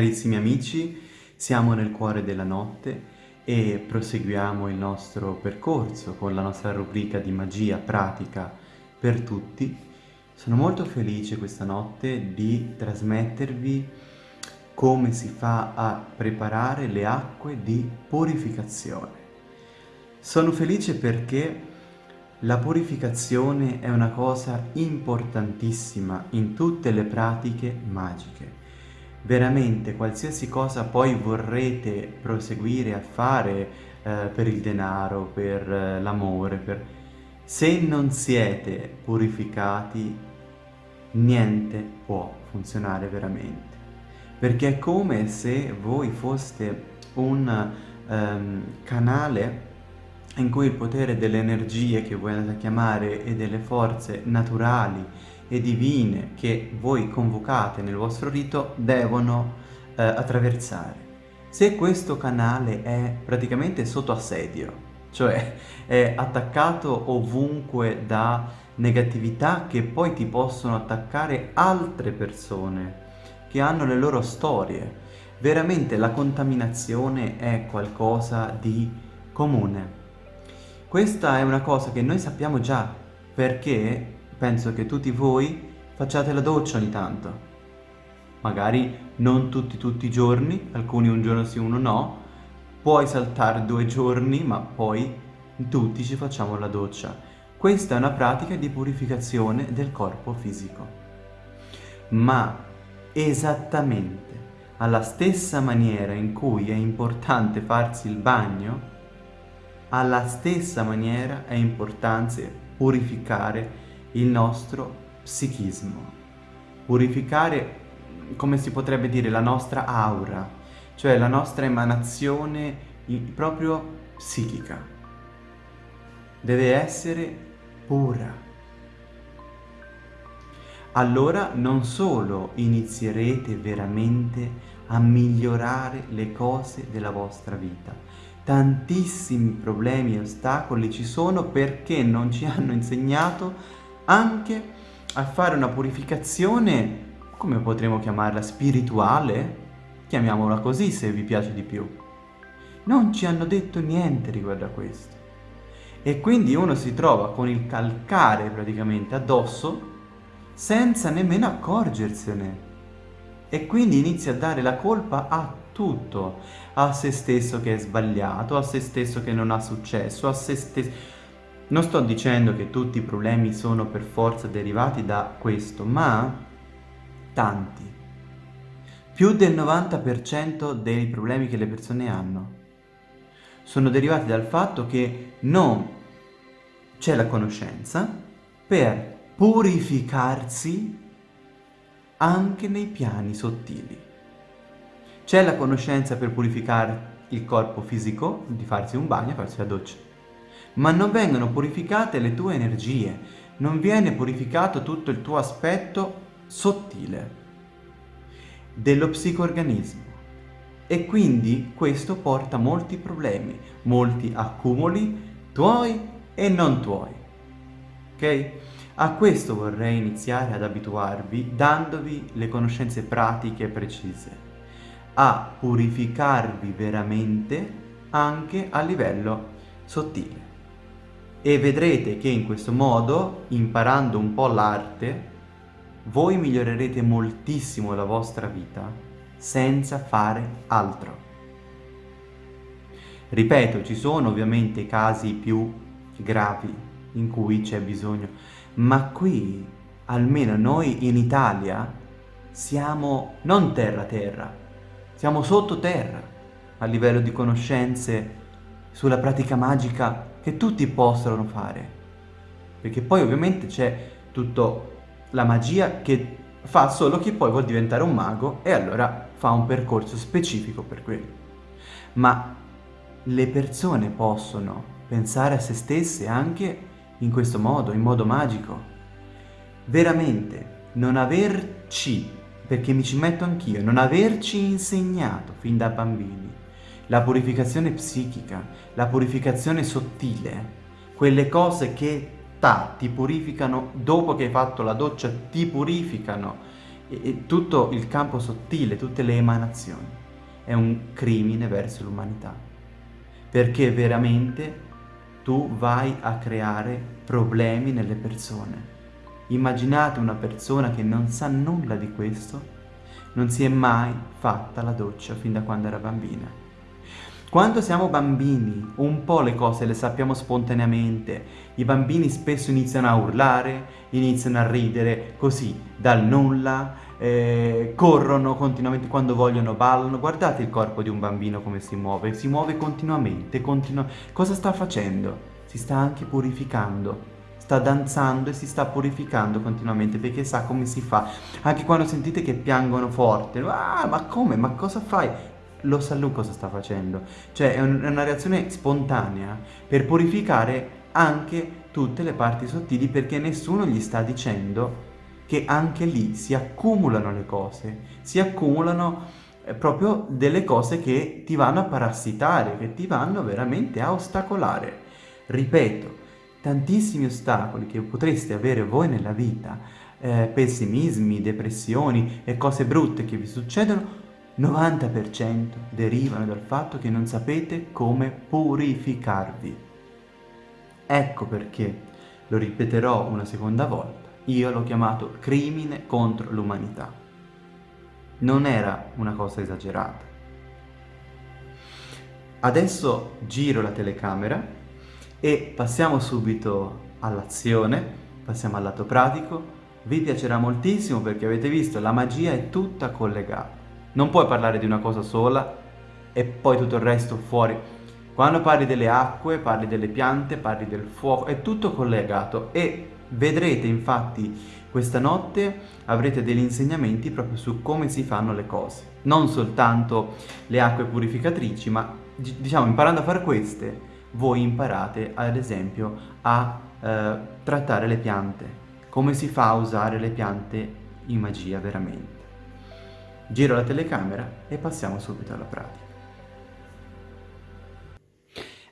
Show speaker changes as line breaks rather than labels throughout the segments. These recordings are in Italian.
carissimi amici, siamo nel cuore della notte e proseguiamo il nostro percorso con la nostra rubrica di magia pratica per tutti. Sono molto felice questa notte di trasmettervi come si fa a preparare le acque di purificazione. Sono felice perché la purificazione è una cosa importantissima in tutte le pratiche magiche. Veramente qualsiasi cosa poi vorrete proseguire a fare eh, per il denaro, per eh, l'amore, per... se non siete purificati niente può funzionare veramente. Perché è come se voi foste un um, canale in cui il potere delle energie che voi andate a chiamare e delle forze naturali e divine che voi convocate nel vostro rito devono eh, attraversare. Se questo canale è praticamente sotto assedio, cioè è attaccato ovunque da negatività che poi ti possono attaccare altre persone che hanno le loro storie, veramente la contaminazione è qualcosa di comune. Questa è una cosa che noi sappiamo già, perché penso che tutti voi facciate la doccia ogni tanto. Magari non tutti tutti i giorni, alcuni un giorno sì, uno no, puoi saltare due giorni, ma poi tutti ci facciamo la doccia. Questa è una pratica di purificazione del corpo fisico. Ma esattamente alla stessa maniera in cui è importante farsi il bagno, alla stessa maniera è importante purificare il nostro psichismo, purificare, come si potrebbe dire, la nostra aura, cioè la nostra emanazione proprio psichica. Deve essere pura. Allora non solo inizierete veramente a migliorare le cose della vostra vita, tantissimi problemi e ostacoli ci sono perché non ci hanno insegnato anche a fare una purificazione, come potremmo chiamarla, spirituale? Chiamiamola così se vi piace di più. Non ci hanno detto niente riguardo a questo. E quindi uno si trova con il calcare praticamente addosso senza nemmeno accorgersene. E quindi inizia a dare la colpa a tutto, a se stesso che è sbagliato, a se stesso che non ha successo, a se stesso... Non sto dicendo che tutti i problemi sono per forza derivati da questo, ma tanti. Più del 90% dei problemi che le persone hanno sono derivati dal fatto che non c'è la conoscenza per purificarsi anche nei piani sottili. C'è la conoscenza per purificare il corpo fisico, di farsi un bagno farsi la doccia. Ma non vengono purificate le tue energie, non viene purificato tutto il tuo aspetto sottile dello psicoorganismo. E quindi questo porta molti problemi, molti accumuli tuoi e non tuoi. Ok? A questo vorrei iniziare ad abituarvi dandovi le conoscenze pratiche precise a purificarvi veramente anche a livello sottile. E vedrete che in questo modo, imparando un po' l'arte, voi migliorerete moltissimo la vostra vita senza fare altro. Ripeto, ci sono ovviamente casi più gravi in cui c'è bisogno, ma qui, almeno noi in Italia, siamo non terra-terra, siamo sottoterra a livello di conoscenze sulla pratica magica che tutti possono fare. Perché poi ovviamente c'è tutta la magia che fa solo chi poi vuol diventare un mago e allora fa un percorso specifico per quello. Ma le persone possono pensare a se stesse anche in questo modo, in modo magico. Veramente non averci perché mi ci metto anch'io, non averci insegnato fin da bambini la purificazione psichica, la purificazione sottile, quelle cose che ta, ti purificano dopo che hai fatto la doccia, ti purificano e, e tutto il campo sottile, tutte le emanazioni. È un crimine verso l'umanità, perché veramente tu vai a creare problemi nelle persone. Immaginate una persona che non sa nulla di questo, non si è mai fatta la doccia fin da quando era bambina. Quando siamo bambini, un po' le cose le sappiamo spontaneamente. I bambini spesso iniziano a urlare, iniziano a ridere, così, dal nulla, eh, corrono continuamente quando vogliono, ballano. Guardate il corpo di un bambino come si muove, si muove continuamente, continu cosa sta facendo? Si sta anche purificando sta danzando e si sta purificando continuamente perché sa come si fa. Anche quando sentite che piangono forte, ah, ma come? Ma cosa fai? Lo sa lui cosa sta facendo. Cioè è, un, è una reazione spontanea per purificare anche tutte le parti sottili perché nessuno gli sta dicendo che anche lì si accumulano le cose, si accumulano eh, proprio delle cose che ti vanno a parassitare, che ti vanno veramente a ostacolare. Ripeto, tantissimi ostacoli che potreste avere voi nella vita, eh, pessimismi, depressioni e cose brutte che vi succedono, 90% derivano dal fatto che non sapete come purificarvi. Ecco perché, lo ripeterò una seconda volta, io l'ho chiamato crimine contro l'umanità. Non era una cosa esagerata. Adesso giro la telecamera e passiamo subito all'azione, passiamo al lato pratico. Vi piacerà moltissimo perché avete visto la magia è tutta collegata. Non puoi parlare di una cosa sola e poi tutto il resto fuori. Quando parli delle acque, parli delle piante, parli del fuoco, è tutto collegato e vedrete infatti questa notte avrete degli insegnamenti proprio su come si fanno le cose. Non soltanto le acque purificatrici, ma diciamo imparando a fare queste voi imparate ad esempio a eh, trattare le piante, come si fa a usare le piante in magia veramente. Giro la telecamera e passiamo subito alla pratica.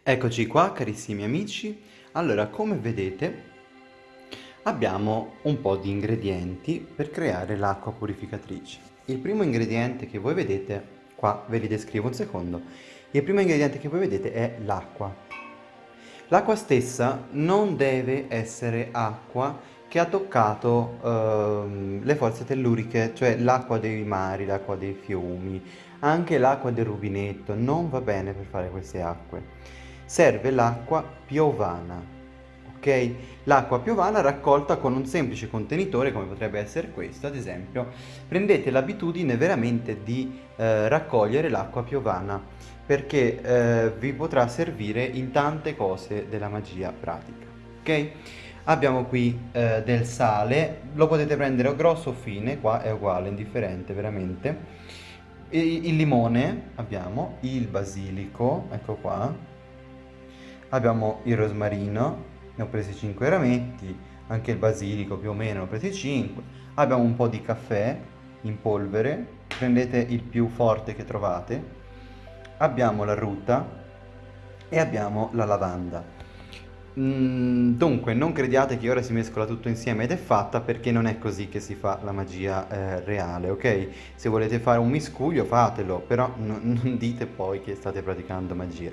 Eccoci qua carissimi amici, allora come vedete abbiamo un po' di ingredienti per creare l'acqua purificatrice. Il primo ingrediente che voi vedete, qua ve li descrivo un secondo, il primo ingrediente che voi vedete è l'acqua. L'acqua stessa non deve essere acqua che ha toccato ehm, le forze telluriche, cioè l'acqua dei mari, l'acqua dei fiumi, anche l'acqua del rubinetto, non va bene per fare queste acque. Serve l'acqua piovana, ok? L'acqua piovana raccolta con un semplice contenitore come potrebbe essere questo, ad esempio, prendete l'abitudine veramente di eh, raccogliere l'acqua piovana perché eh, vi potrà servire in tante cose della magia pratica. Ok? Abbiamo qui eh, del sale, lo potete prendere o grosso o fine, qua è uguale, indifferente veramente. Il, il limone abbiamo, il basilico, ecco qua. Abbiamo il rosmarino, ne ho presi 5 rametti, anche il basilico più o meno ne ho presi 5. Abbiamo un po' di caffè in polvere, prendete il più forte che trovate, abbiamo la ruta e abbiamo la lavanda. Mm, dunque, non crediate che ora si mescola tutto insieme ed è fatta perché non è così che si fa la magia eh, reale, ok? Se volete fare un miscuglio fatelo, però non dite poi che state praticando magia.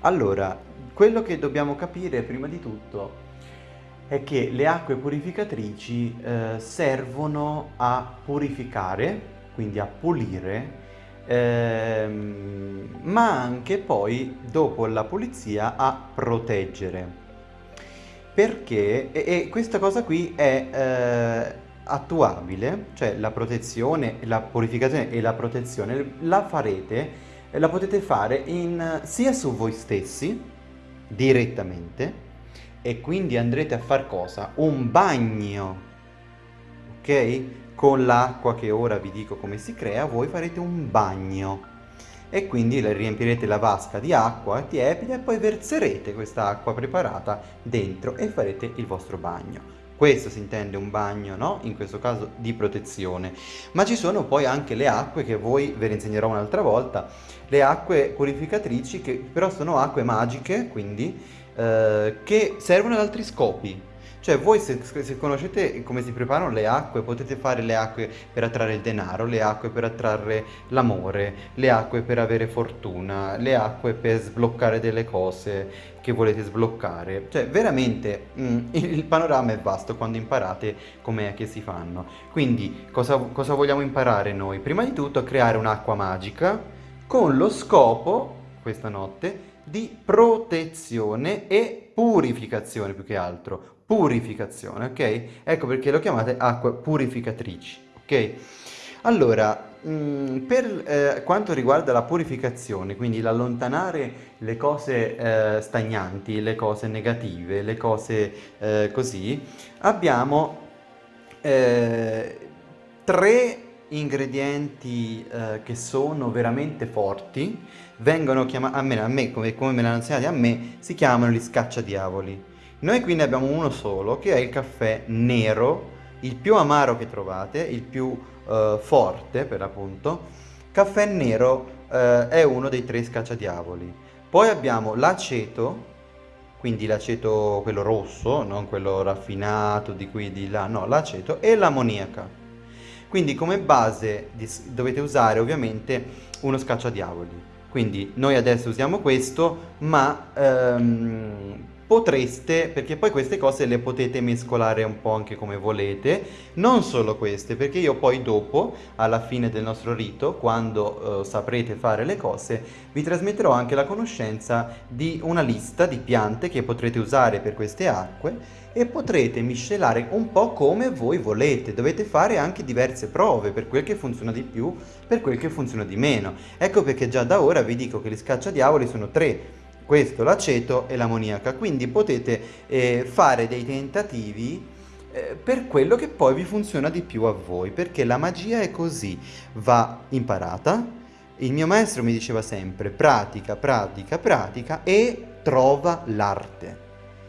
Allora, quello che dobbiamo capire prima di tutto è che le acque purificatrici eh, servono a purificare, quindi a pulire ehm, ma anche poi dopo la pulizia a proteggere. Perché, e, e questa cosa qui è eh, attuabile, cioè la protezione, la purificazione e la protezione la farete, la potete fare in, sia su voi stessi, direttamente, e quindi andrete a far cosa? Un bagno, ok? Con l'acqua che ora vi dico come si crea, voi farete un bagno e quindi riempirete la vasca di acqua tiepida e poi verserete questa acqua preparata dentro e farete il vostro bagno. Questo si intende un bagno, no? In questo caso di protezione. Ma ci sono poi anche le acque che voi ve le insegnerò un'altra volta, le acque purificatrici che però sono acque magiche, quindi, eh, che servono ad altri scopi Cioè voi se, se conoscete come si preparano le acque, potete fare le acque per attrarre il denaro, le acque per attrarre l'amore, le acque per avere fortuna, le acque per sbloccare delle cose che volete sbloccare. Cioè veramente mm, il panorama è vasto quando imparate com'è che si fanno. Quindi cosa, cosa vogliamo imparare noi? Prima di tutto creare un'acqua magica con lo scopo, questa notte, di protezione e purificazione più che altro purificazione, ok? Ecco perché lo chiamate acque purificatrici, ok? Allora, mm, per eh, quanto riguarda la purificazione, quindi l'allontanare le cose eh, stagnanti, le cose negative, le cose eh, così, abbiamo tre ingredienti che sono veramente forti, vengono chiamati, a me, a me come, come me l'hanno insegnato a me, si chiamano gli scacciadiavoli. Noi qui ne abbiamo uno solo, che è il caffè nero, il più amaro che trovate, il più uh, forte per l'appunto. Caffè nero uh, è uno dei tre scacciadiavoli. Poi abbiamo l'aceto, quindi l'aceto quello rosso, non quello raffinato di qui e di là, no, l'aceto, e l'ammoniaca. Quindi come base dovete usare ovviamente uno scacciadiavoli. Quindi noi adesso usiamo questo, ma um, potreste, perché poi queste cose le potete mescolare un po' anche come volete, non solo queste, perché io poi dopo, alla fine del nostro rito, quando uh, saprete fare le cose, vi trasmetterò anche la conoscenza di una lista di piante che potrete usare per queste acque e potrete miscelare un po' come voi volete. Dovete fare anche diverse prove per quel che funziona di più, per quel che funziona di meno. Ecco perché già da ora vi dico che gli scacciadiavoli sono tre questo l'aceto e l'ammoniaca, quindi potete eh, fare dei tentativi eh, per quello che poi vi funziona di più a voi, perché la magia è così, va imparata, il mio maestro mi diceva sempre pratica, pratica, pratica e trova l'arte.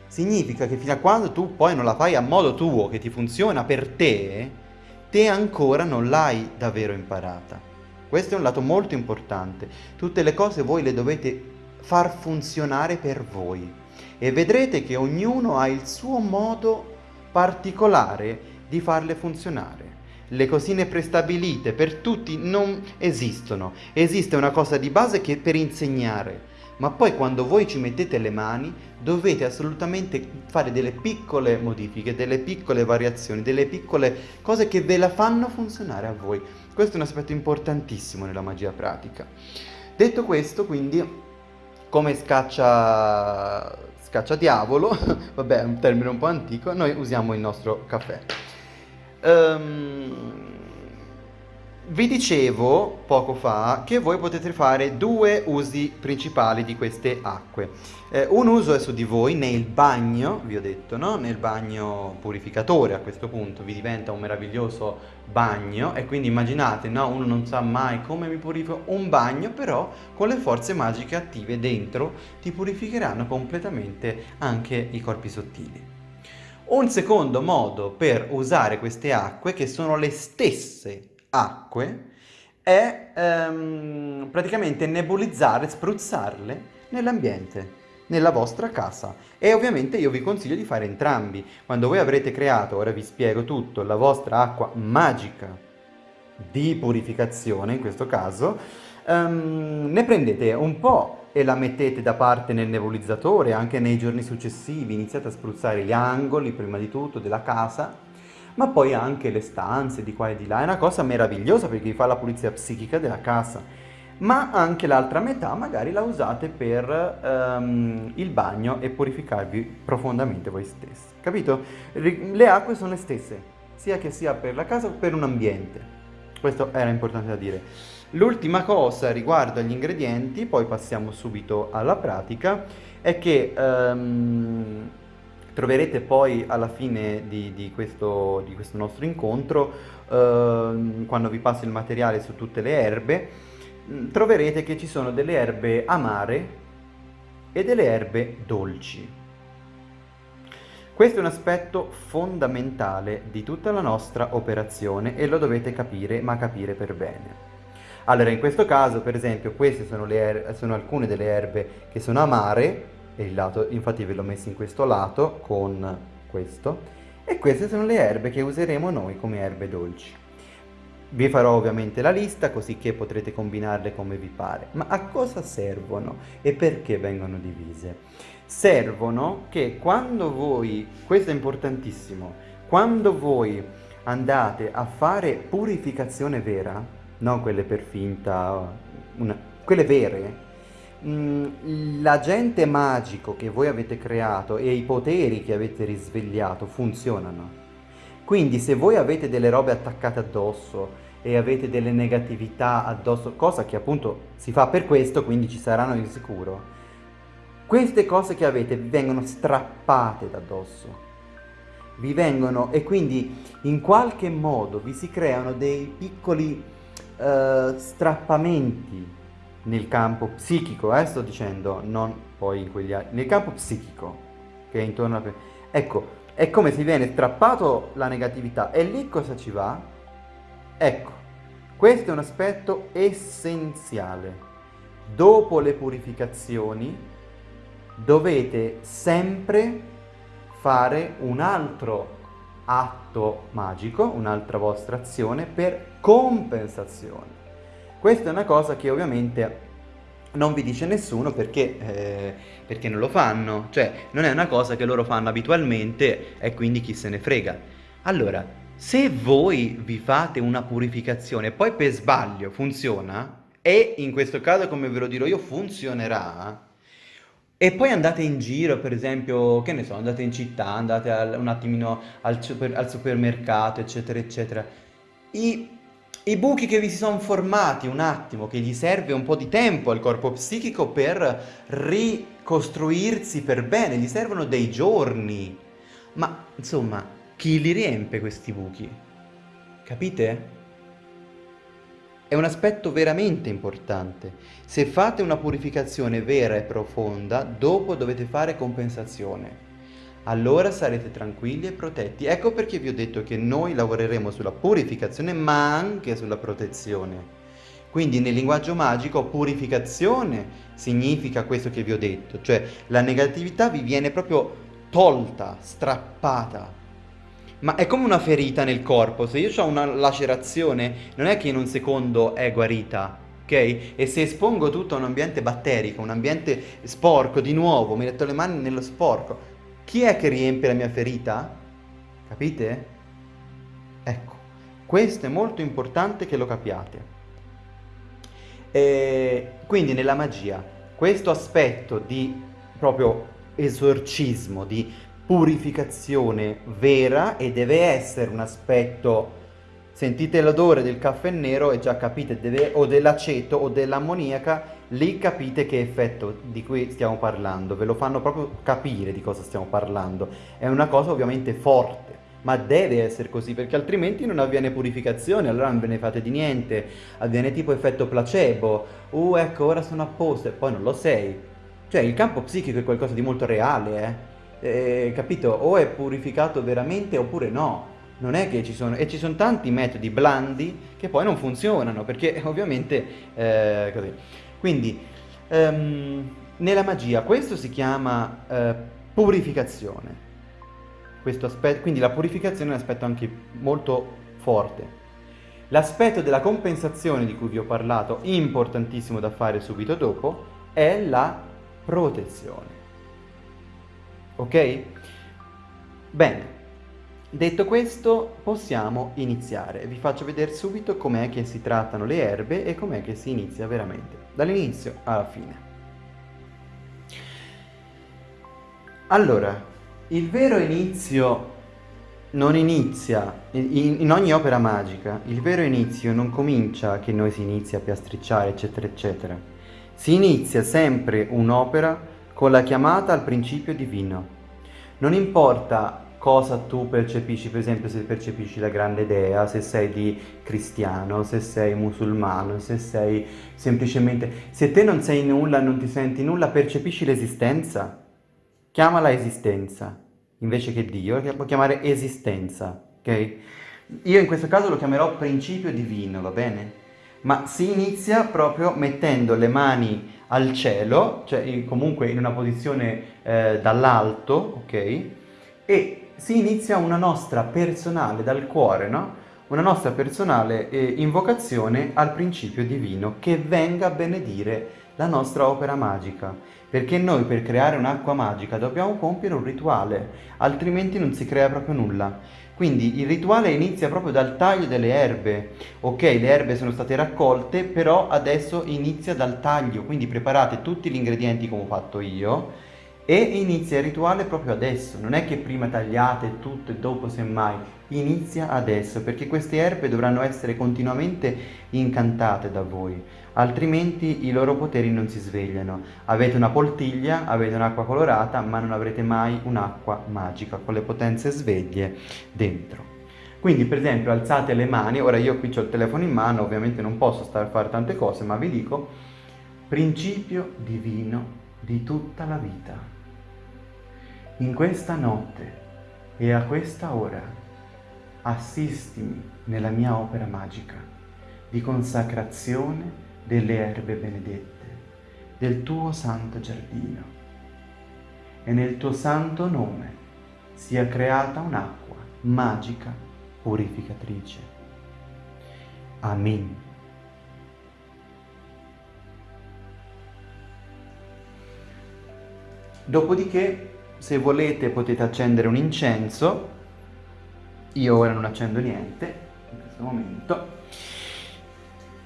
Significa che fino a quando tu poi non la fai a modo tuo, che ti funziona per te, te ancora non l'hai davvero imparata. Questo è un lato molto importante. Tutte le cose voi le dovete far funzionare per voi e vedrete che ognuno ha il suo modo particolare di farle funzionare. Le cosine prestabilite per tutti non esistono, esiste una cosa di base che è per insegnare, ma poi quando voi ci mettete le mani dovete assolutamente fare delle piccole modifiche, delle piccole variazioni, delle piccole cose che ve la fanno funzionare a voi. Questo è un aspetto importantissimo nella magia pratica. Detto questo, quindi come scaccia, scaccia diavolo, vabbè è un termine un po' antico, noi usiamo il nostro caffè. Um, vi dicevo poco fa che voi potete fare due usi principali di queste acque. Eh, un uso è su di voi nel bagno, vi ho detto, no? nel bagno purificatore a questo punto, vi diventa un meraviglioso bagno e quindi immaginate, no? uno non sa mai come mi purifico un bagno, però con le forze magiche attive dentro ti purificheranno completamente anche i corpi sottili. Un secondo modo per usare queste acque, che sono le stesse acque è ehm, praticamente nebulizzare, spruzzarle nell'ambiente, nella vostra casa. E ovviamente io vi consiglio di fare entrambi. Quando voi avrete creato, ora vi spiego tutto, la vostra acqua magica di purificazione, in questo caso, ehm, ne prendete un po' e la mettete da parte nel nebulizzatore, anche nei giorni successivi iniziate a spruzzare gli angoli, prima di tutto, della casa, ma poi anche le stanze di qua e di là. È una cosa meravigliosa perché vi fa la pulizia psichica della casa. Ma anche l'altra metà magari la usate per um, il bagno e purificarvi profondamente voi stessi. Capito? Le acque sono le stesse, sia che sia per la casa o per un ambiente. Questo era importante da dire. L'ultima cosa riguardo agli ingredienti, poi passiamo subito alla pratica, è che um, Troverete poi alla fine di, di, questo, di questo, nostro incontro, eh, quando vi passo il materiale su tutte le erbe, troverete che ci sono delle erbe amare e delle erbe dolci. Questo è un aspetto fondamentale di tutta la nostra operazione e lo dovete capire, ma capire per bene. Allora, in questo caso, per esempio, queste sono, er sono alcune delle erbe che sono amare, e il lato, infatti ve l'ho messo in questo lato con questo, e queste sono le erbe che useremo noi come erbe dolci. Vi farò ovviamente la lista così che potrete combinarle come vi pare. Ma a cosa servono e perché vengono divise? Servono che quando voi, questo è importantissimo, quando voi andate a fare purificazione vera, non quelle per finta, una, quelle vere, Mm, l'agente magico che voi avete creato e i poteri che avete risvegliato funzionano. Quindi se voi avete delle robe attaccate addosso e avete delle negatività addosso, cosa che appunto si fa per questo, quindi ci saranno di sicuro, queste cose che avete vi vengono strappate da addosso. Vi vengono e quindi in qualche modo vi si creano dei piccoli uh, strappamenti nel campo psichico, eh, sto dicendo, non poi in quegli altri, nel campo psichico che è intorno a... Ecco, è come se viene strappato la negatività e lì cosa ci va? Ecco, questo è un aspetto essenziale. Dopo le purificazioni dovete sempre fare un altro atto magico, un'altra vostra azione per compensazione. Questa è una cosa che ovviamente non vi dice nessuno perché, eh, perché non lo fanno, cioè non è una cosa che loro fanno abitualmente e quindi chi se ne frega. Allora, se voi vi fate una purificazione e poi per sbaglio funziona, e in questo caso come ve lo dirò io funzionerà, e poi andate in giro, per esempio, che ne so, andate in città, andate al, un attimino al, super, al supermercato, eccetera, eccetera, i i buchi che vi si sono formati un attimo, che gli serve un po' di tempo al corpo psichico per ricostruirsi per bene, gli servono dei giorni. Ma insomma, chi li riempie questi buchi? Capite? È un aspetto veramente importante. Se fate una purificazione vera e profonda, dopo dovete fare compensazione allora sarete tranquilli e protetti. Ecco perché vi ho detto che noi lavoreremo sulla purificazione ma anche sulla protezione. Quindi nel linguaggio magico purificazione significa questo che vi ho detto, cioè la negatività vi viene proprio tolta, strappata. Ma è come una ferita nel corpo, se io ho una lacerazione non è che in un secondo è guarita, ok? E se espongo tutto a un ambiente batterico, un ambiente sporco, di nuovo, mi metto le mani nello sporco, chi è che riempie la mia ferita? Capite? Ecco, questo è molto importante che lo capiate. E quindi nella magia, questo aspetto di proprio esorcismo, di purificazione vera e deve essere un aspetto sentite l'odore del caffè nero e già capite deve, o dell'aceto o dell'ammoniaca lì capite che effetto di cui stiamo parlando, ve lo fanno proprio capire di cosa stiamo parlando. È una cosa ovviamente forte, ma deve essere così perché altrimenti non avviene purificazione, allora non ve ne fate di niente, avviene tipo effetto placebo, uh ecco ora sono a posto e poi non lo sei. Cioè il campo psichico è qualcosa di molto reale, eh? Eh capito? O è purificato veramente oppure no. Non è che ci sono, e ci sono tanti metodi blandi che poi non funzionano, perché ovviamente eh, così. Quindi, um, nella magia questo si chiama uh, purificazione. Questo aspetto, quindi la purificazione è un aspetto anche molto forte. L'aspetto della compensazione di cui vi ho parlato, importantissimo da fare subito dopo, è la protezione. Ok? Bene, Detto questo, possiamo iniziare. Vi faccio vedere subito com'è che si trattano le erbe e com'è che si inizia veramente, dall'inizio alla fine. Allora, il vero inizio non inizia, in, in, ogni opera magica, il vero inizio non comincia che noi si inizia a piastricciare, eccetera, eccetera. Si inizia sempre un'opera con la chiamata al principio divino. Non importa cosa tu percepisci, per esempio se percepisci la grande dea, se sei di cristiano, se sei musulmano, se sei semplicemente... Se te non sei nulla, non ti senti nulla, percepisci l'esistenza? Chiamala esistenza, invece che Dio, la può chiamare esistenza, ok? Io in questo caso lo chiamerò principio divino, va bene? Ma si inizia proprio mettendo le mani al cielo, cioè comunque in una posizione eh, dall'alto, ok? E si inizia una nostra personale, dal cuore, no? Una nostra personale eh, invocazione al principio divino che venga a benedire la nostra opera magica. Perché noi per creare un'acqua magica dobbiamo compiere un rituale, altrimenti non si crea proprio nulla. Quindi il rituale inizia proprio dal taglio delle erbe. Ok, le erbe sono state raccolte, però adesso inizia dal taglio, quindi preparate tutti gli ingredienti come ho fatto io e inizia il rituale proprio adesso, non è che prima tagliate tutto e dopo semmai, inizia adesso perché queste erbe dovranno essere continuamente incantate da voi, altrimenti i loro poteri non si svegliano. Avete una poltiglia, avete un'acqua colorata, ma non avrete mai un'acqua magica con le potenze sveglie dentro. Quindi per esempio alzate le mani, ora io qui ho il telefono in mano, ovviamente non posso stare a fare tante cose, ma vi dico principio divino di tutta la vita in questa notte e a questa ora assistimi nella mia opera magica di consacrazione delle erbe benedette del tuo santo giardino e nel tuo santo nome sia creata un'acqua magica purificatrice. Amen. Dopodiché se volete potete accendere un incenso, io ora non accendo niente in questo momento,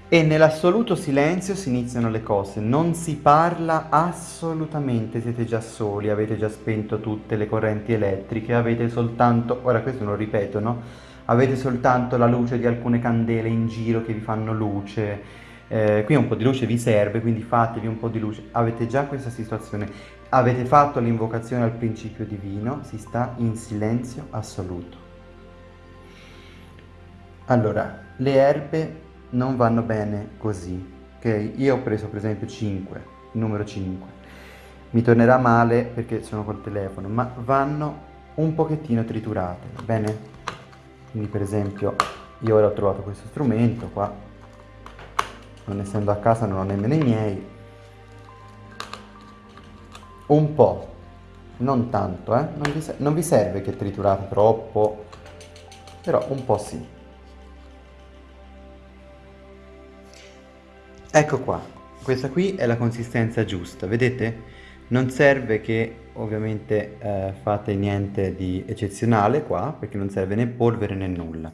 e nell'assoluto silenzio si iniziano le cose, non si parla assolutamente, siete già soli, avete già spento tutte le correnti elettriche, avete soltanto, ora questo lo ripeto, no? Avete soltanto la luce di alcune candele in giro che vi fanno luce, eh, qui un po' di luce vi serve, quindi fatevi un po' di luce, avete già questa situazione Avete fatto l'invocazione al principio divino, si sta in silenzio assoluto. Allora, le erbe non vanno bene così, ok? Io ho preso per esempio 5, il numero 5. Mi tornerà male perché sono col telefono, ma vanno un pochettino triturate, va bene? Quindi per esempio io ora ho trovato questo strumento qua, non essendo a casa non ho nemmeno i miei, un po', non tanto, eh? non, vi non vi serve che triturate troppo, però un po' sì. Ecco qua, questa qui è la consistenza giusta, vedete? Non serve che ovviamente eh, fate niente di eccezionale qua, perché non serve né polvere né nulla.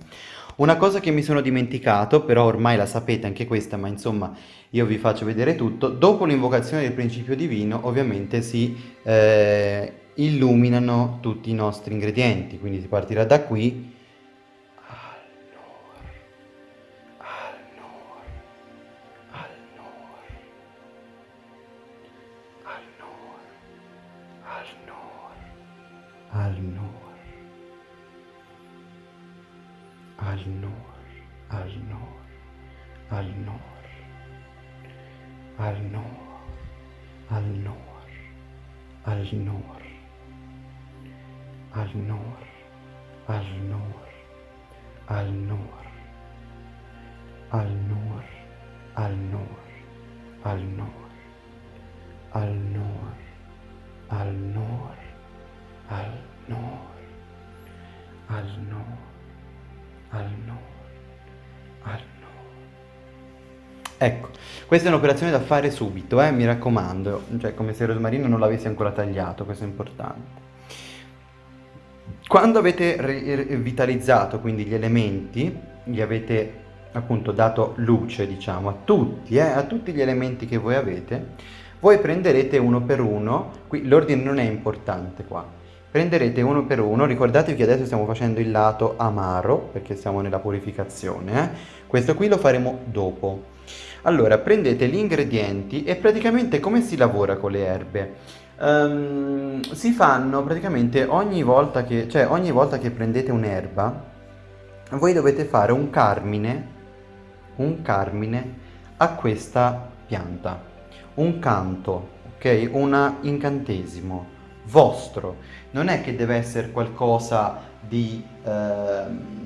Una cosa che mi sono dimenticato, però ormai la sapete anche questa, ma insomma io vi faccio vedere tutto, dopo l'invocazione del principio divino ovviamente si eh, illuminano tutti i nostri ingredienti, quindi si partirà da qui al Nur, al Nur, al Nur, al Nur, al Nur, al Nur, al Nur, al Nur, al Nur, al Nur, al Nur, al Nur, al Nur, al Nur, al Nur. Ecco, questa è un'operazione da fare subito, eh, mi raccomando, cioè come se rosmarino non l'avessi ancora tagliato, questo è importante. Quando avete rivitalizzato quindi gli elementi, gli avete appunto dato luce, diciamo, a tutti, eh, a tutti gli elementi che voi avete, voi prenderete uno per uno, qui l'ordine non è importante qua, prenderete uno per uno, ricordatevi che adesso stiamo facendo il lato amaro, perché siamo nella purificazione, eh? questo qui lo faremo dopo. Allora, prendete gli ingredienti e praticamente come si lavora con le erbe? Um, si fanno praticamente ogni volta che, cioè ogni volta che prendete un'erba, voi dovete fare un carmine, un carmine a questa pianta, un canto, ok? Un incantesimo vostro. Non è che deve essere qualcosa di... Uh,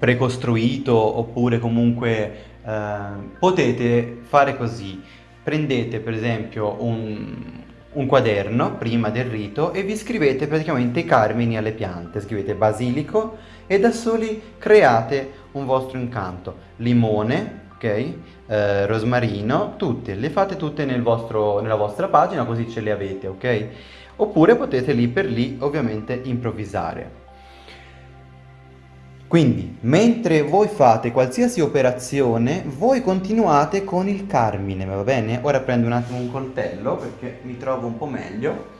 precostruito oppure comunque eh, potete fare così. Prendete per esempio un, un quaderno prima del rito e vi scrivete praticamente i carmini alle piante, scrivete basilico e da soli create un vostro incanto, limone, ok? Eh, rosmarino, tutte, le fate tutte nel vostro, nella vostra pagina così ce le avete, ok? Oppure potete lì per lì ovviamente improvvisare. Quindi, mentre voi fate qualsiasi operazione, voi continuate con il carmine, va bene? Ora prendo un attimo un coltello perché mi trovo un po' meglio.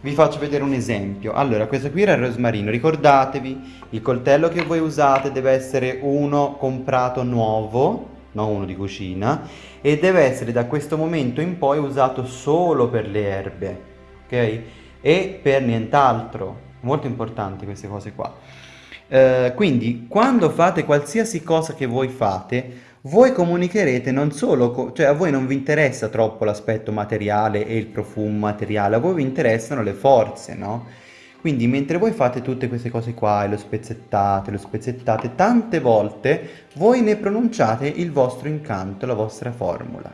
Vi faccio vedere un esempio. Allora, questo qui era il rosmarino. Ricordatevi, il coltello che voi usate deve essere uno comprato nuovo, non uno di cucina, e deve essere da questo momento in poi usato solo per le erbe, ok? E per nient'altro. Molto importanti queste cose qua. Eh, quindi quando fate qualsiasi cosa che voi fate, voi comunicherete non solo, cioè a voi non vi interessa troppo l'aspetto materiale e il profumo materiale, a voi vi interessano le forze, no? Quindi mentre voi fate tutte queste cose qua e lo spezzettate, lo spezzettate, tante volte voi ne pronunciate il vostro incanto, la vostra formula.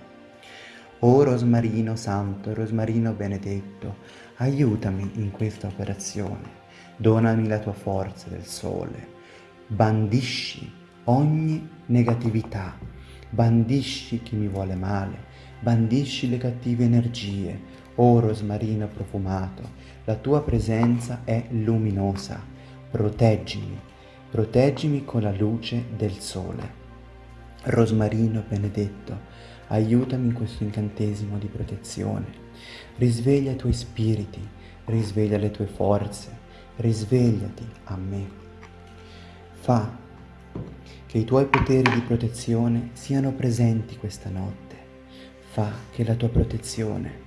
O Rosmarino Santo, Rosmarino Benedetto, aiutami in questa operazione. Donami la tua forza del sole, bandisci ogni negatività, bandisci chi mi vuole male, bandisci le cattive energie, o rosmarino profumato, la tua presenza è luminosa, proteggimi, proteggimi con la luce del sole. Rosmarino benedetto, aiutami in questo incantesimo di protezione, risveglia i tuoi spiriti, risveglia le tue forze, risvegliati a me. Fa che i tuoi poteri di protezione siano presenti questa notte. Fa che la tua protezione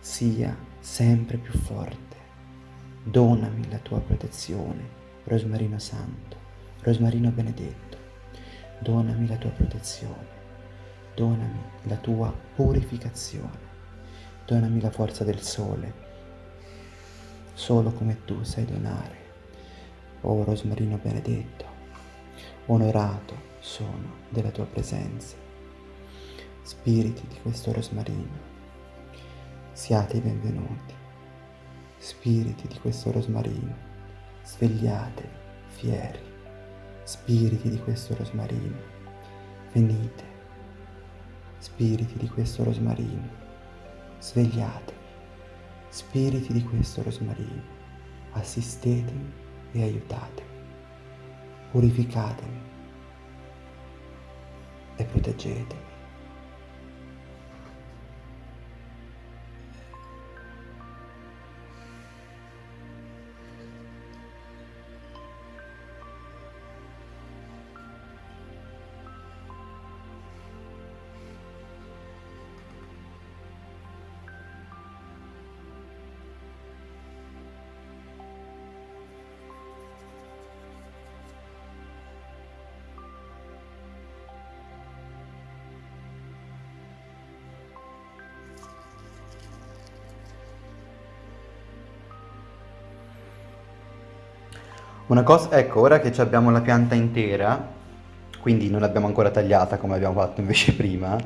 sia sempre più forte. Donami la tua protezione, Rosmarino Santo, Rosmarino Benedetto. Donami la tua protezione. Donami la tua purificazione. Donami la forza del sole solo come tu sai donare. O Rosmarino benedetto, onorato sono della tua presenza. Spiriti di questo rosmarino, siate i benvenuti. Spiriti di questo rosmarino, svegliatevi, fieri. Spiriti di questo rosmarino, venite. Spiriti di questo rosmarino, svegliatevi. Spiriti di questo rosmarino, assistetemi e aiutatemi, purificatemi e proteggetemi. Una cosa, ecco, ora che abbiamo la pianta intera, quindi non l'abbiamo ancora tagliata come abbiamo fatto invece prima,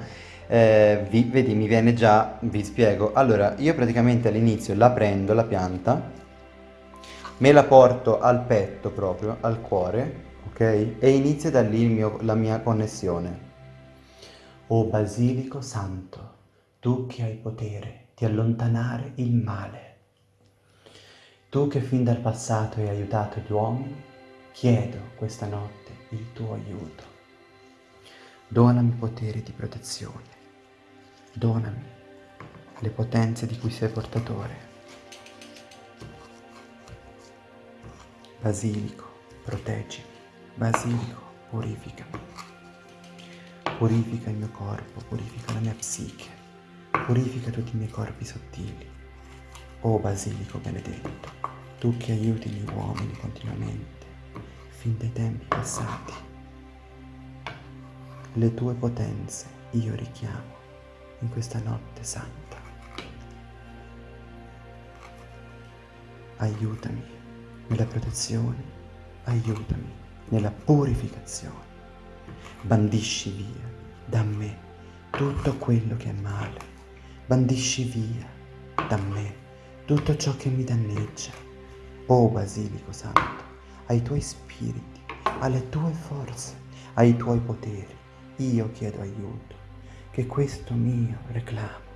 eh, vi, vedi mi viene già, vi spiego, allora io praticamente all'inizio la prendo la pianta, me la porto al petto proprio, al cuore, ok? E inizia da lì mio, la mia connessione. O Basilico Santo, tu che hai potere di allontanare il male, tu che fin dal passato hai aiutato gli uomini, chiedo questa notte il tuo aiuto. Donami poteri di protezione. Donami le potenze di cui sei portatore. Basilico, proteggimi. Basilico, purificami. Purifica il mio corpo, purifica la mia psiche, purifica tutti i miei corpi sottili. O Basilico benedetto, tu che aiuti gli uomini continuamente, fin dai tempi passati, le tue potenze io richiamo in questa notte santa. Aiutami nella protezione, aiutami nella purificazione. Bandisci via da me tutto quello che è male, bandisci via da me tutto ciò che mi danneggia. O oh, Basilico Santo, ai tuoi spiriti, alle tue forze, ai tuoi poteri, io chiedo aiuto, che questo mio reclamo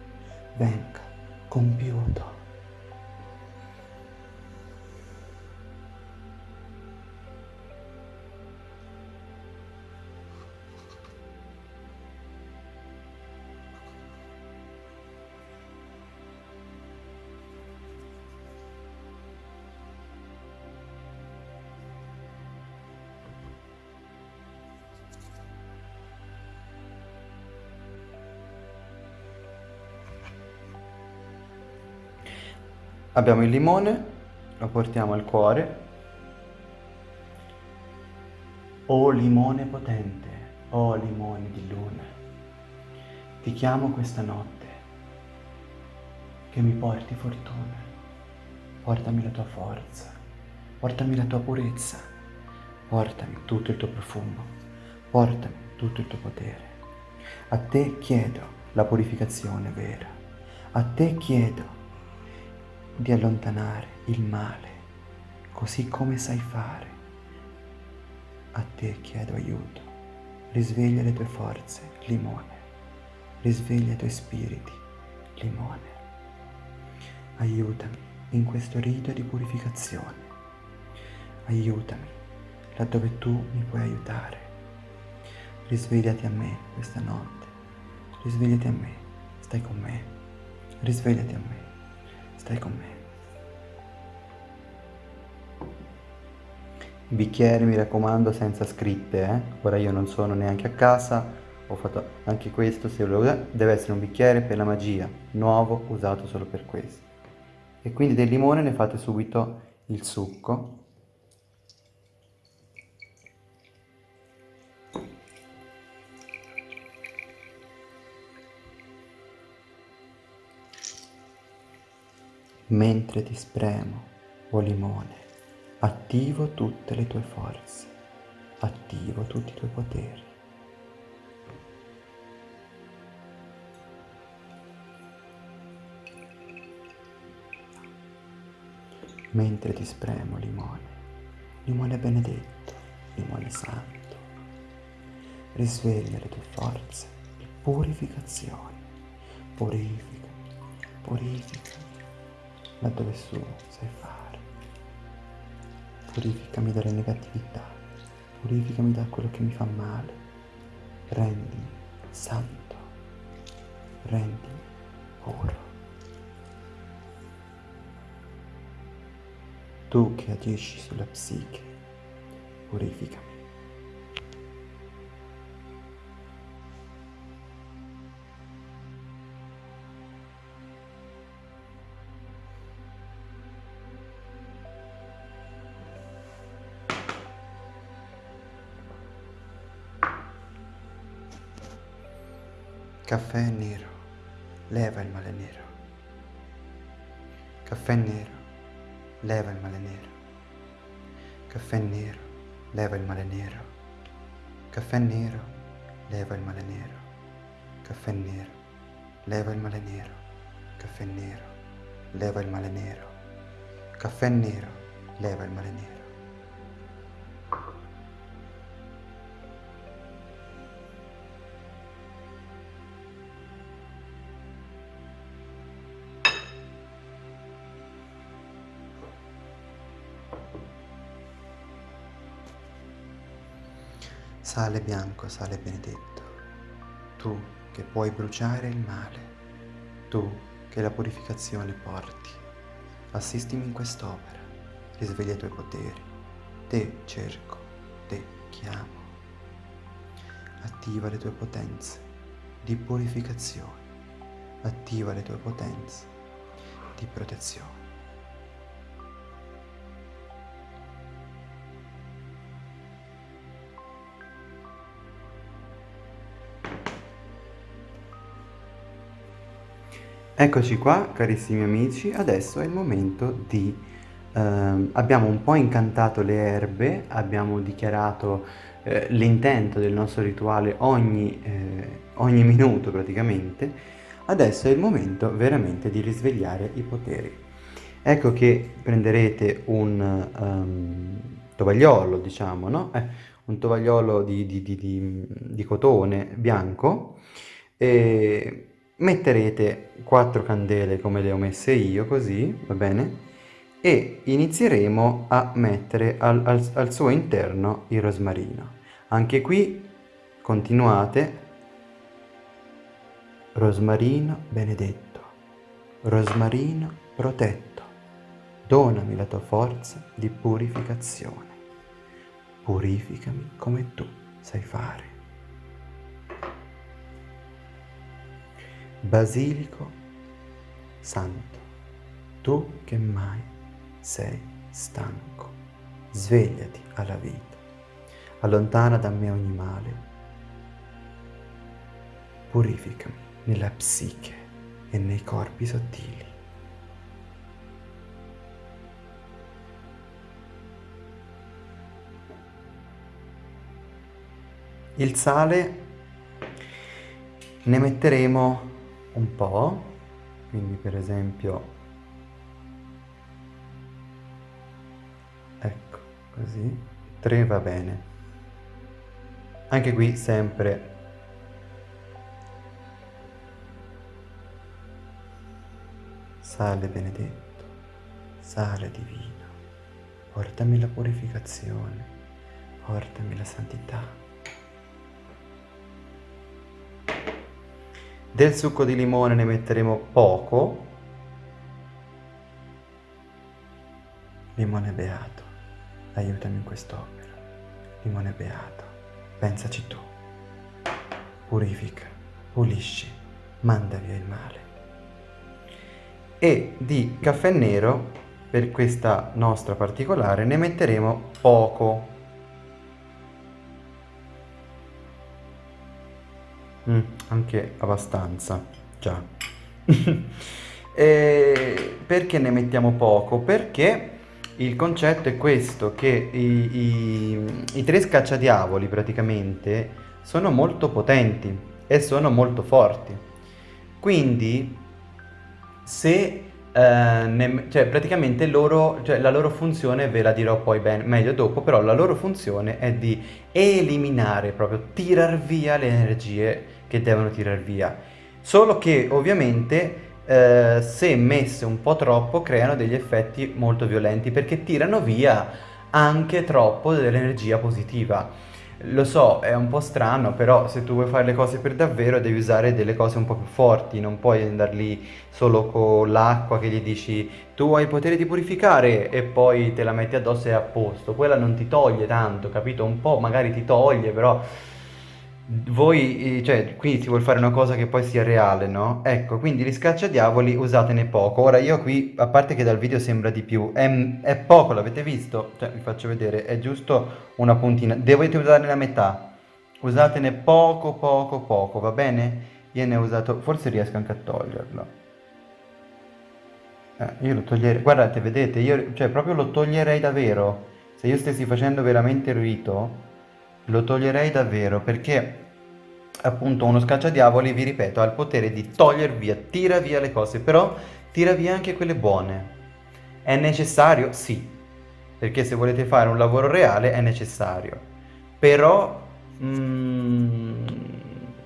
venga compiuto. Abbiamo il limone, lo portiamo al cuore. O limone potente, o limone di luna, ti chiamo questa notte che mi porti fortuna. Portami la tua forza, portami la tua purezza, portami tutto il tuo profumo, portami tutto il tuo potere. A te chiedo la purificazione vera, a te chiedo di allontanare il male, così come sai fare. A te chiedo aiuto. Risveglia le tue forze, limone. Risveglia i tuoi spiriti, limone. Aiutami in questo rito di purificazione. Aiutami laddove tu mi puoi aiutare. Risvegliati a me questa notte. Risvegliati a me. Stai con me. Risvegliati a me. Stai con me. I bicchieri mi raccomando senza scritte, eh? ora io non sono neanche a casa, ho fatto anche questo, se lo deve essere un bicchiere per la magia, nuovo, usato solo per questo. E quindi del limone ne fate subito il succo. Mentre ti spremo, o limone, attivo tutte le tue forze, attivo tutti i tuoi poteri. Mentre ti spremo limone, limone benedetto, limone santo, risveglia le tue forze di purificazione, purifica, purifica laddove tu sai fare. Purificami dalle negatività, purificami da quello che mi fa male. Rendimi santo, rendimi puro. Tu che agisci sulla psiche, purificami. Caffè nero, leva il male nero. Caffè nero, leva il male nero. Caffè nero, leva il male nero. Caffè nero, leva il male nero. Caffè nero, leva il male nero. Caffè nero, leva il male nero. Caffè nero, leva il male nero. Sale bianco, sale benedetto, tu che puoi bruciare il male, tu che la purificazione porti, assistimi in quest'opera, risveglia i tuoi poteri, te cerco, te chiamo. Attiva le tue potenze di purificazione, attiva le tue potenze di protezione. Eccoci qua carissimi amici, adesso è il momento di... Eh, abbiamo un po' incantato le erbe, abbiamo dichiarato eh, l'intento del nostro rituale ogni, eh, ogni minuto praticamente, adesso è il momento veramente di risvegliare i poteri. Ecco che prenderete un um, tovagliolo, diciamo, no? Eh, un tovagliolo di, di, di, di cotone bianco e metterete quattro candele come le ho messe io, così, va bene? E inizieremo a mettere al, al, al suo interno il rosmarino. Anche qui continuate Rosmarino benedetto, rosmarino protetto, donami la tua forza di purificazione. Purificami come tu sai fare. Basilico santo, tu che mai sei stanco, svegliati alla vita, allontana da me ogni male, purificami nella psiche e nei corpi sottili. Il sale ne metteremo un po', quindi per esempio, ecco, così, 3 va bene. Anche qui sempre Sale benedetto, sale divino, portami la purificazione, portami la santità. Del succo di limone ne metteremo poco. Limone beato, aiutami in quest'opera. Limone beato, pensaci tu. Purifica, pulisci, manda via il male e di caffè nero per questa nostra particolare ne metteremo poco mm, anche abbastanza già perché ne mettiamo poco? perché il concetto è questo che i, i, i tre scacciadiavoli praticamente sono molto potenti e sono molto forti quindi se eh, ne, cioè praticamente loro, cioè la loro funzione ve la dirò poi ben, meglio dopo, però la loro funzione è di eliminare, proprio tirar via le energie che devono tirar via. Solo che ovviamente eh, se messe un po' troppo creano degli effetti molto violenti perché tirano via anche troppo dell'energia positiva. Lo so, è un po' strano, però se tu vuoi fare le cose per davvero devi usare delle cose un po' più forti, non puoi andare lì solo con l'acqua che gli dici tu hai il potere di purificare e poi te la metti addosso e è a posto. Quella non ti toglie tanto, capito? Un po' magari ti toglie, però voi, cioè, qui si vuole fare una cosa che poi sia reale, no? Ecco, quindi gli scacciadiavoli usatene poco. Ora io qui, a parte che dal video sembra di più, è, è poco, l'avete visto? Cioè, vi faccio vedere, è giusto una puntina. Dovete usarne la metà. Usatene poco, poco, poco, va bene? Io ne ho usato, forse riesco anche a toglierlo. Eh, io lo toglierei, guardate, vedete, io, cioè, proprio lo toglierei davvero. Se io stessi facendo veramente il rito lo toglierei davvero perché appunto uno scacciadiavoli, vi ripeto, ha il potere di togliere via, tira via le cose, però tira via anche quelle buone. È necessario? Sì, perché se volete fare un lavoro reale è necessario. Però mm,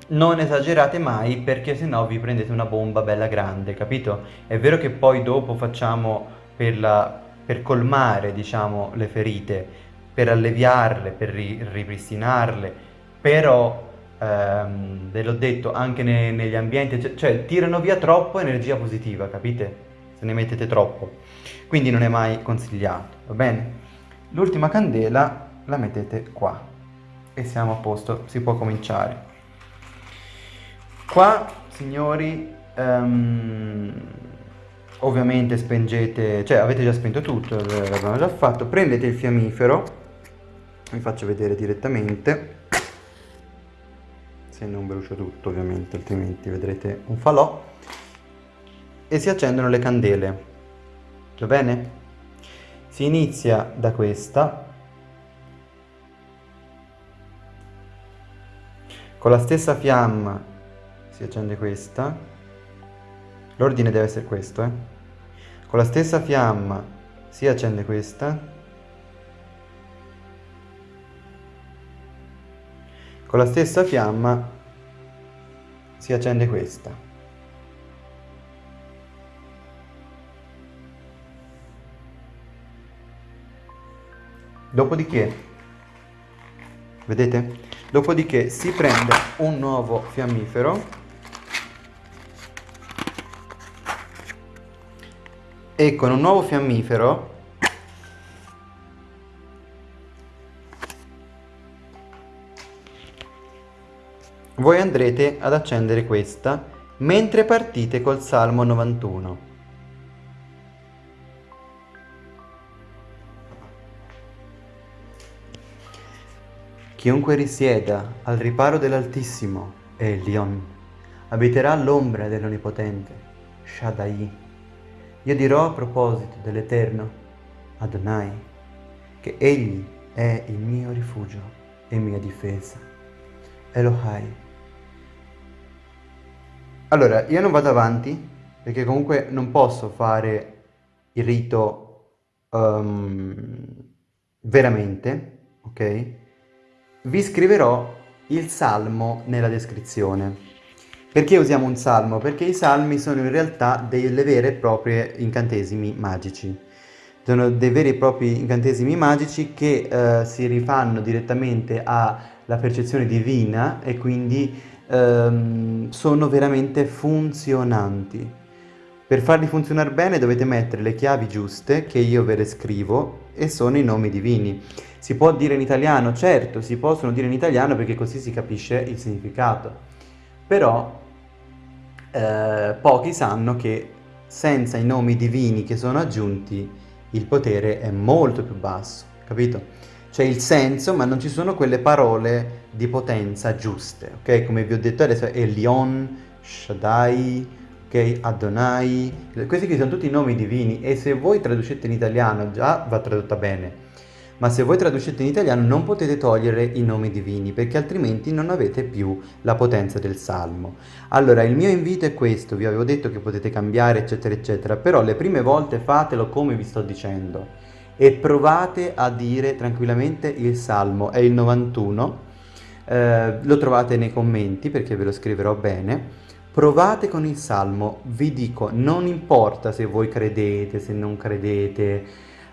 non esagerate mai perché sennò vi prendete una bomba bella grande, capito? È vero che poi dopo facciamo per, la, per colmare, diciamo, le ferite, per alleviarle, per ri ripristinarle, però ehm, ve l'ho detto anche ne negli ambienti, cioè, cioè tirano via troppo energia positiva, capite? Se ne mettete troppo, quindi non è mai consigliato, va bene? L'ultima candela la mettete qua e siamo a posto, si può cominciare. Qua, signori, um, ovviamente spengete, cioè avete già spento tutto, l'abbiamo già fatto, prendete il fiammifero vi faccio vedere direttamente se non brucio tutto ovviamente altrimenti vedrete un falò e si accendono le candele va bene? si inizia da questa con la stessa fiamma si accende questa L'ordine deve essere questo, eh. Con la stessa fiamma si accende questa. Con la stessa fiamma si accende questa. Dopodiché, vedete? Dopodiché si prende un nuovo fiammifero e con un nuovo fiammifero voi andrete ad accendere questa mentre partite col Salmo 91. Chiunque risieda al riparo dell'Altissimo, Elion, abiterà all'ombra dell'Onnipotente, Shaddai. Io dirò a proposito dell'Eterno, Adonai, che Egli è il mio rifugio e mia difesa. Elohai. Allora, io non vado avanti perché comunque non posso fare il rito um, veramente, ok? Vi scriverò il salmo nella descrizione. Perché usiamo un salmo? Perché i salmi sono in realtà delle vere e proprie incantesimi magici. Sono dei veri e propri incantesimi magici che eh, si rifanno direttamente alla percezione divina e quindi ehm, sono veramente funzionanti. Per farli funzionare bene dovete mettere le chiavi giuste che io ve le scrivo e sono i nomi divini. Si può dire in italiano? Certo, si possono dire in italiano perché così si capisce il significato. Però eh, pochi sanno che senza i nomi divini che sono aggiunti il potere è molto più basso, capito? C'è il senso, ma non ci sono quelle parole di potenza giuste, ok? Come vi ho detto adesso, Elion, Shaddai, ok? Adonai, questi qui sono tutti nomi divini e se voi traducete in italiano già va tradotta bene, ma se voi traducete in italiano non potete togliere i nomi divini perché altrimenti non avete più la potenza del salmo. Allora il mio invito è questo, vi avevo detto che potete cambiare eccetera eccetera, però le prime volte fatelo come vi sto dicendo e provate a dire tranquillamente il salmo, è il 91, eh, lo trovate nei commenti perché ve lo scriverò bene. Provate con il salmo, vi dico, non importa se voi credete, se non credete,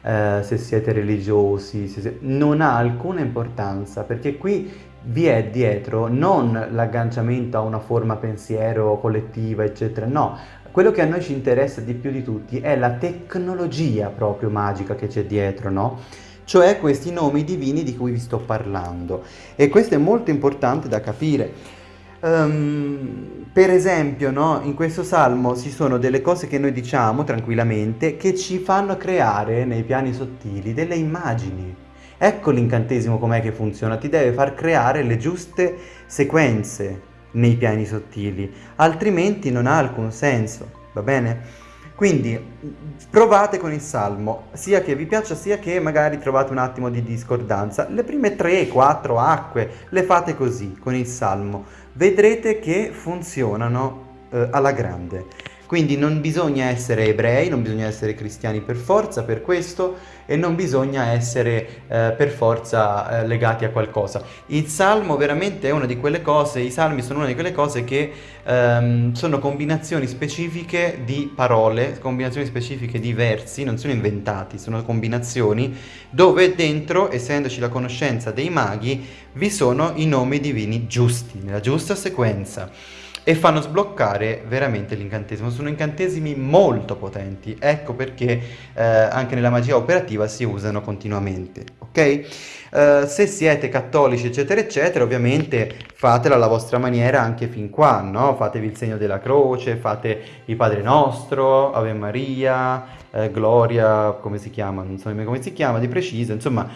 eh, se siete religiosi, se non ha alcuna importanza perché qui vi è dietro non l'agganciamento a una forma pensiero collettiva eccetera, no, quello che a noi ci interessa di più di tutti è la tecnologia proprio magica che c'è dietro, no? Cioè questi nomi divini di cui vi sto parlando e questo è molto importante da capire Um, per esempio, no, in questo salmo ci sono delle cose che noi diciamo tranquillamente che ci fanno creare nei piani sottili delle immagini. Ecco l'incantesimo com'è che funziona, ti deve far creare le giuste sequenze nei piani sottili, altrimenti non ha alcun senso, va bene? Quindi provate con il salmo, sia che vi piaccia sia che magari trovate un attimo di discordanza. Le prime 3-4 acque le fate così con il salmo vedrete che funzionano eh, alla grande. Quindi non bisogna essere ebrei, non bisogna essere cristiani per forza per questo e non bisogna essere eh, per forza eh, legati a qualcosa. Il salmo veramente è una di quelle cose, i salmi sono una di quelle cose che ehm, sono combinazioni specifiche di parole, combinazioni specifiche di versi, non sono inventati, sono combinazioni dove dentro, essendoci la conoscenza dei maghi, vi sono i nomi divini giusti, nella giusta sequenza e fanno sbloccare veramente l'incantesimo. Sono incantesimi molto potenti, ecco perché eh, anche nella magia operativa si usano continuamente, ok? Uh, se siete cattolici eccetera eccetera ovviamente fatela alla vostra maniera anche fin qua, no? Fatevi il segno della croce, fate il Padre Nostro, Ave Maria, eh, Gloria, come si chiama, non so nemmeno come si chiama di preciso, insomma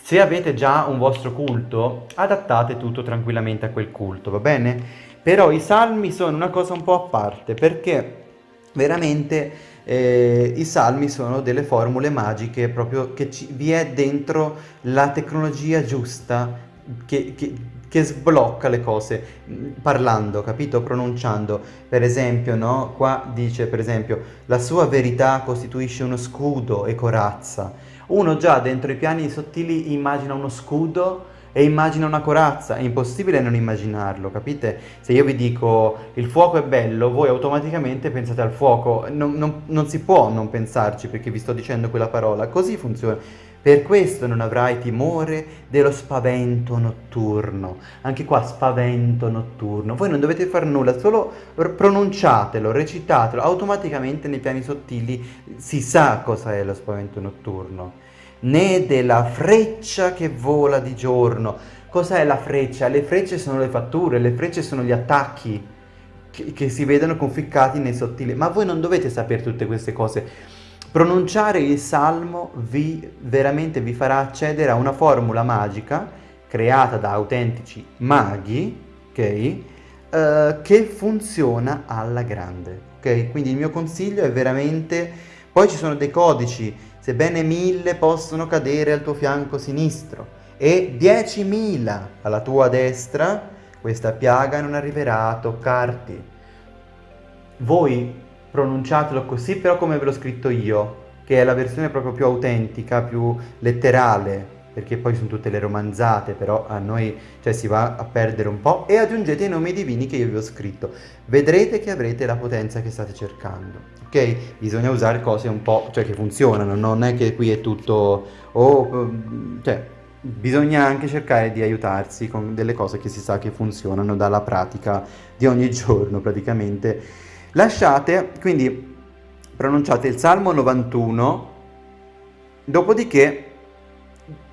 se avete già un vostro culto adattate tutto tranquillamente a quel culto, va bene? Però i salmi sono una cosa un po' a parte perché veramente eh, i salmi sono delle formule magiche proprio che ci, vi è dentro la tecnologia giusta che, che, che sblocca le cose mm, parlando, capito? Pronunciando. Per esempio, no? Qua dice, per esempio, la sua verità costituisce uno scudo e corazza. Uno già dentro i piani sottili immagina uno scudo e immagina una corazza, è impossibile non immaginarlo, capite? Se io vi dico il fuoco è bello, voi automaticamente pensate al fuoco, non, non, non si può non pensarci perché vi sto dicendo quella parola, così funziona. Per questo non avrai timore dello spavento notturno. Anche qua spavento notturno. Voi non dovete fare nulla, solo pronunciatelo, recitatelo. Automaticamente nei piani sottili si sa cosa è lo spavento notturno né della freccia che vola di giorno. Cos'è la freccia? Le frecce sono le fatture, le frecce sono gli attacchi che, che si vedono conficcati nei sottili. Ma voi non dovete sapere tutte queste cose. Pronunciare il salmo vi, veramente vi farà accedere a una formula magica creata da autentici maghi, ok? Uh, che funziona alla grande, ok? Quindi il mio consiglio è veramente... Poi ci sono dei codici sebbene mille possono cadere al tuo fianco sinistro e diecimila alla tua destra, questa piaga non arriverà a toccarti. Voi pronunciatelo così però come ve l'ho scritto io, che è la versione proprio più autentica, più letterale, perché poi sono tutte le romanzate, però a noi cioè, si va a perdere un po', e aggiungete i nomi divini che io vi ho scritto. Vedrete che avrete la potenza che state cercando ok? Bisogna usare cose un po', cioè che funzionano, non è che qui è tutto, oh, cioè, bisogna anche cercare di aiutarsi con delle cose che si sa che funzionano dalla pratica di ogni giorno praticamente. Lasciate, quindi pronunciate il Salmo 91, dopodiché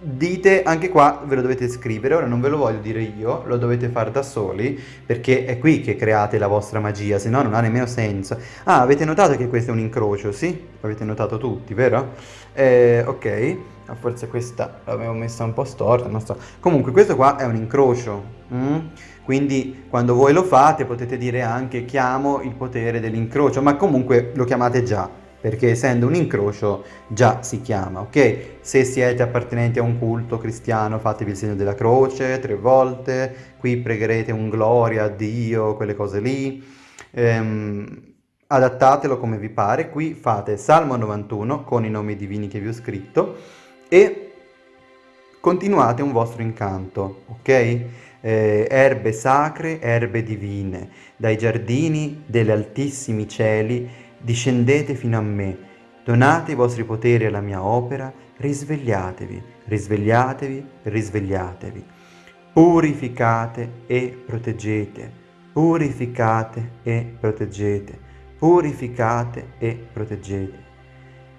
dite anche qua ve lo dovete scrivere ora non ve lo voglio dire io lo dovete fare da soli perché è qui che create la vostra magia se no non ha nemmeno senso ah avete notato che questo è un incrocio sì? l'avete notato tutti vero? Eh, ok ah, forse questa l'avevo messa un po' storta non so comunque questo qua è un incrocio mm? quindi quando voi lo fate potete dire anche chiamo il potere dell'incrocio ma comunque lo chiamate già perché essendo un incrocio già si chiama, ok? Se siete appartenenti a un culto cristiano fatevi il segno della croce tre volte, qui pregherete un gloria a Dio, quelle cose lì, ehm, adattatelo come vi pare, qui fate Salmo 91 con i nomi divini che vi ho scritto e continuate un vostro incanto, ok? Eh, erbe sacre, erbe divine, dai giardini degli altissimi cieli discendete fino a me, donate i vostri poteri alla mia opera, risvegliatevi, risvegliatevi, risvegliatevi. Purificate e proteggete, purificate e proteggete, purificate e proteggete.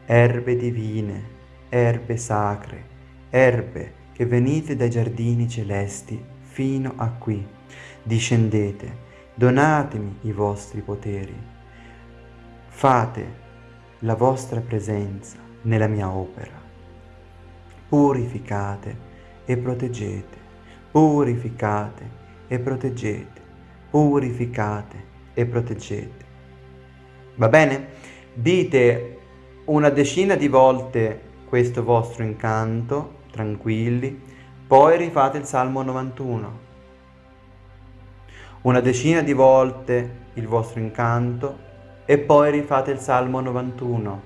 Erbe divine, erbe sacre, erbe che venite dai giardini celesti fino a qui. Discendete, donatemi i vostri poteri fate la vostra presenza nella mia opera. Purificate e proteggete, purificate e proteggete, purificate e proteggete. Va bene? Dite una decina di volte questo vostro incanto, tranquilli, poi rifate il Salmo 91. Una decina di volte il vostro incanto, e poi rifate il Salmo 91,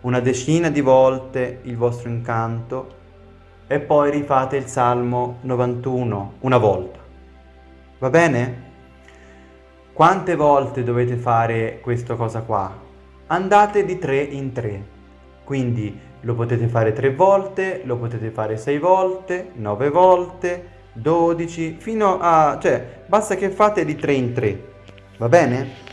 una decina di volte il vostro incanto e poi rifate il Salmo 91 una volta. Va bene? Quante volte dovete fare questa cosa qua? Andate di tre in tre, quindi lo potete fare tre volte, lo potete fare sei volte, nove volte, dodici, fino a... cioè basta che fate di tre in tre, va bene?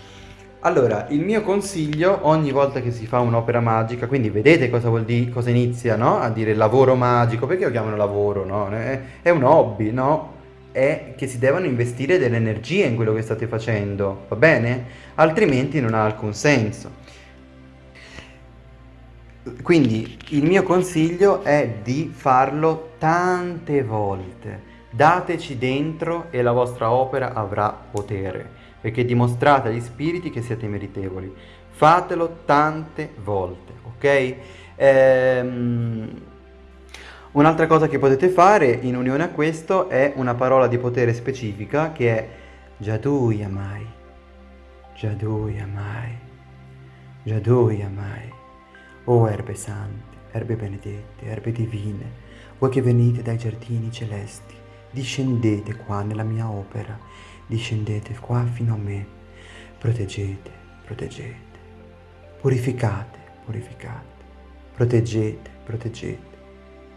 Allora, il mio consiglio ogni volta che si fa un'opera magica, quindi vedete cosa vuol dire, cosa inizia, no? A dire lavoro magico, perché lo chiamano lavoro, no? È, un hobby, no? È che si devono investire delle energie in quello che state facendo, va bene? Altrimenti non ha alcun senso. Quindi il mio consiglio è di farlo tante volte. Dateci dentro e la vostra opera avrà potere perché dimostrate agli spiriti che siete meritevoli. Fatelo tante volte, ok? Ehm, Un'altra cosa che potete fare in unione a questo è una parola di potere specifica che è Jadu Yamai, Jadu Yamai, Jadu Yamai. O erbe sante, erbe benedette, erbe divine, voi che venite dai giardini celesti, discendete qua nella mia opera, discendete qua fino a me, proteggete, proteggete, purificate, purificate, proteggete, proteggete,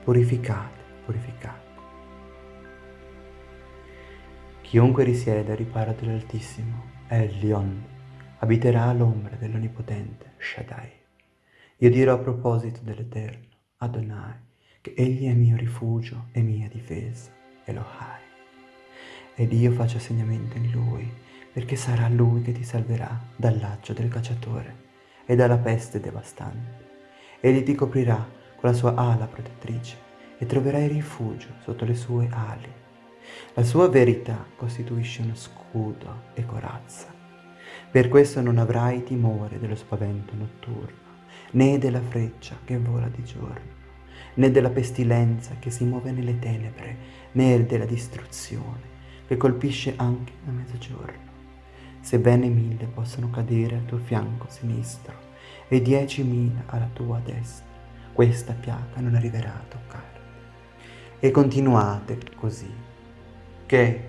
purificate, purificate. Chiunque risiede al riparo dell'Altissimo, Elion, abiterà all'ombra dell'Onnipotente Shaddai. Io dirò a proposito dell'Eterno, Adonai, che Egli è mio rifugio e mia difesa, Elohai. Ed io faccio segnamento in Lui, perché sarà Lui che ti salverà dal laccio del cacciatore e dalla peste devastante. Egli ti coprirà con la sua ala protettrice e troverai rifugio sotto le sue ali. La sua verità costituisce uno scudo e corazza. Per questo non avrai timore dello spavento notturno, né della freccia che vola di giorno, né della pestilenza che si muove nelle tenebre, né della distruzione che colpisce anche a mezzogiorno. Sebbene mille possono cadere al tuo fianco sinistro e diecimila alla tua destra, questa piaga non arriverà a toccarti. E continuate così, che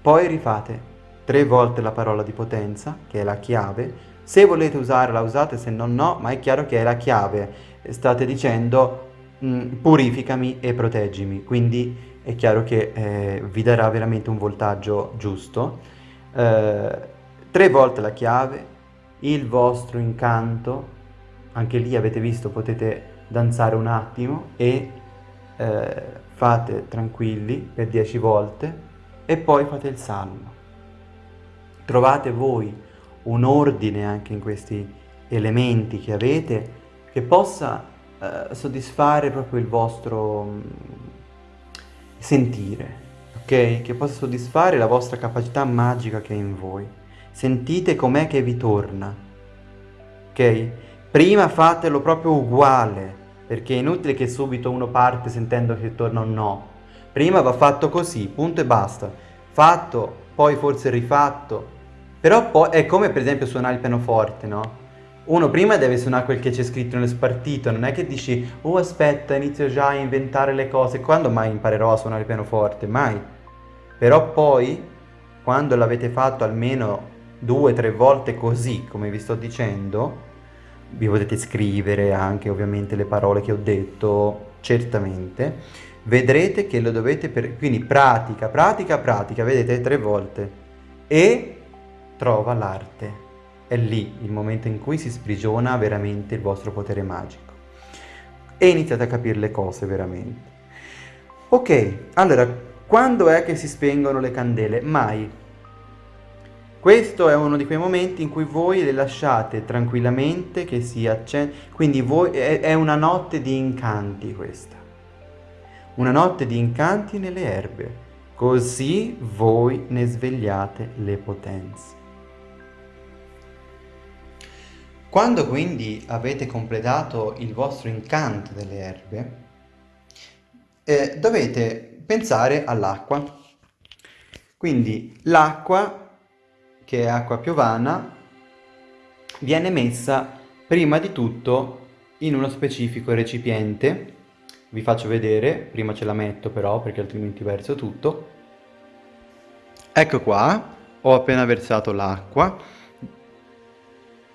poi rifate tre volte la parola di potenza, che è la chiave. Se volete usarla, usate, se no no, ma è chiaro che è la chiave. State dicendo mm, purificami e proteggimi, quindi è chiaro che eh, vi darà veramente un voltaggio giusto. Eh, tre volte la chiave, il vostro incanto, anche lì avete visto potete danzare un attimo e eh, fate tranquilli per dieci volte e poi fate il salmo trovate voi un ordine anche in questi elementi che avete che possa eh, soddisfare proprio il vostro mm, sentire, ok? Che possa soddisfare la vostra capacità magica che è in voi. Sentite com'è che vi torna, ok? Prima fatelo proprio uguale, perché è inutile che subito uno parte sentendo che torna un no. Prima va fatto così, punto e basta. Fatto, poi forse rifatto, però poi è come per esempio suonare il pianoforte, no? Uno prima deve suonare quel che c'è scritto nello spartito, non è che dici oh aspetta inizio già a inventare le cose, quando mai imparerò a suonare il pianoforte? Mai. Però poi, quando l'avete fatto almeno due o tre volte così, come vi sto dicendo, vi potete scrivere anche ovviamente le parole che ho detto, certamente, vedrete che lo dovete, per... quindi pratica, pratica, pratica, vedete tre volte. E trova l'arte. È lì il momento in cui si sprigiona veramente il vostro potere magico. E iniziate a capire le cose veramente. Ok, allora, quando è che si spengono le candele? Mai. Questo è uno di quei momenti in cui voi le lasciate tranquillamente che si accende, quindi voi, è, è una notte di incanti questa. Una notte di incanti nelle erbe, così voi ne svegliate le potenze. Quando quindi avete completato il vostro incanto delle erbe, eh, dovete pensare all'acqua. Quindi l'acqua, che è acqua piovana, viene messa prima di tutto in uno specifico recipiente. Vi faccio vedere, prima ce la metto però perché altrimenti verso tutto. Ecco qua, ho appena versato l'acqua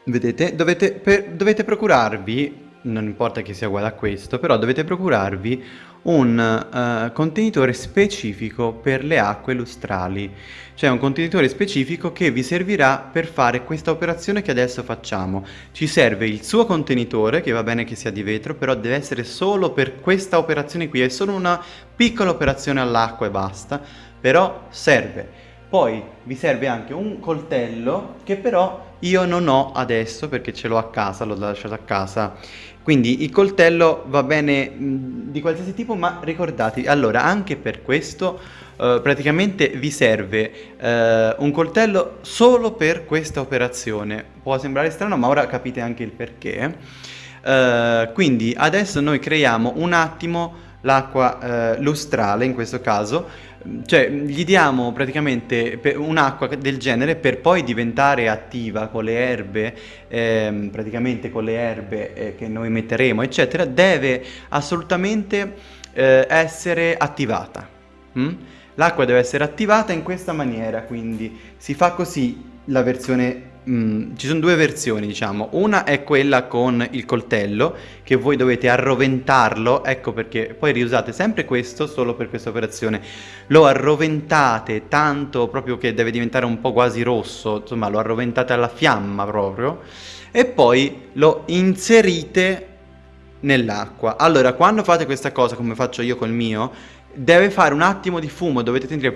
Vedete, dovete, per, dovete procurarvi, non importa che sia uguale a questo, però dovete procurarvi un uh, contenitore specifico per le acque lustrali, cioè un contenitore specifico che vi servirà per fare questa operazione che adesso facciamo. Ci serve il suo contenitore, che va bene che sia di vetro, però deve essere solo per questa operazione qui, è solo una piccola operazione all'acqua e basta, però serve. Poi vi serve anche un coltello che però io non ho adesso perché ce l'ho a casa, l'ho lasciato a casa. Quindi il coltello va bene mh, di qualsiasi tipo, ma ricordatevi, allora anche per questo uh, praticamente vi serve uh, un coltello solo per questa operazione. Può sembrare strano, ma ora capite anche il perché. Uh, quindi adesso noi creiamo un attimo l'acqua eh, lustrale in questo caso, cioè gli diamo praticamente un'acqua del genere per poi diventare attiva con le erbe, ehm, praticamente con le erbe eh, che noi metteremo eccetera, deve assolutamente eh, essere attivata. Mm? L'acqua deve essere attivata in questa maniera, quindi si fa così la versione Mm, ci sono due versioni, diciamo. Una è quella con il coltello, che voi dovete arroventarlo, ecco perché poi riusate sempre questo solo per questa operazione. Lo arroventate tanto proprio che deve diventare un po' quasi rosso, insomma lo arroventate alla fiamma proprio, e poi lo inserite nell'acqua. Allora, quando fate questa cosa, come faccio io col mio, deve fare un attimo di fumo, dovete sentire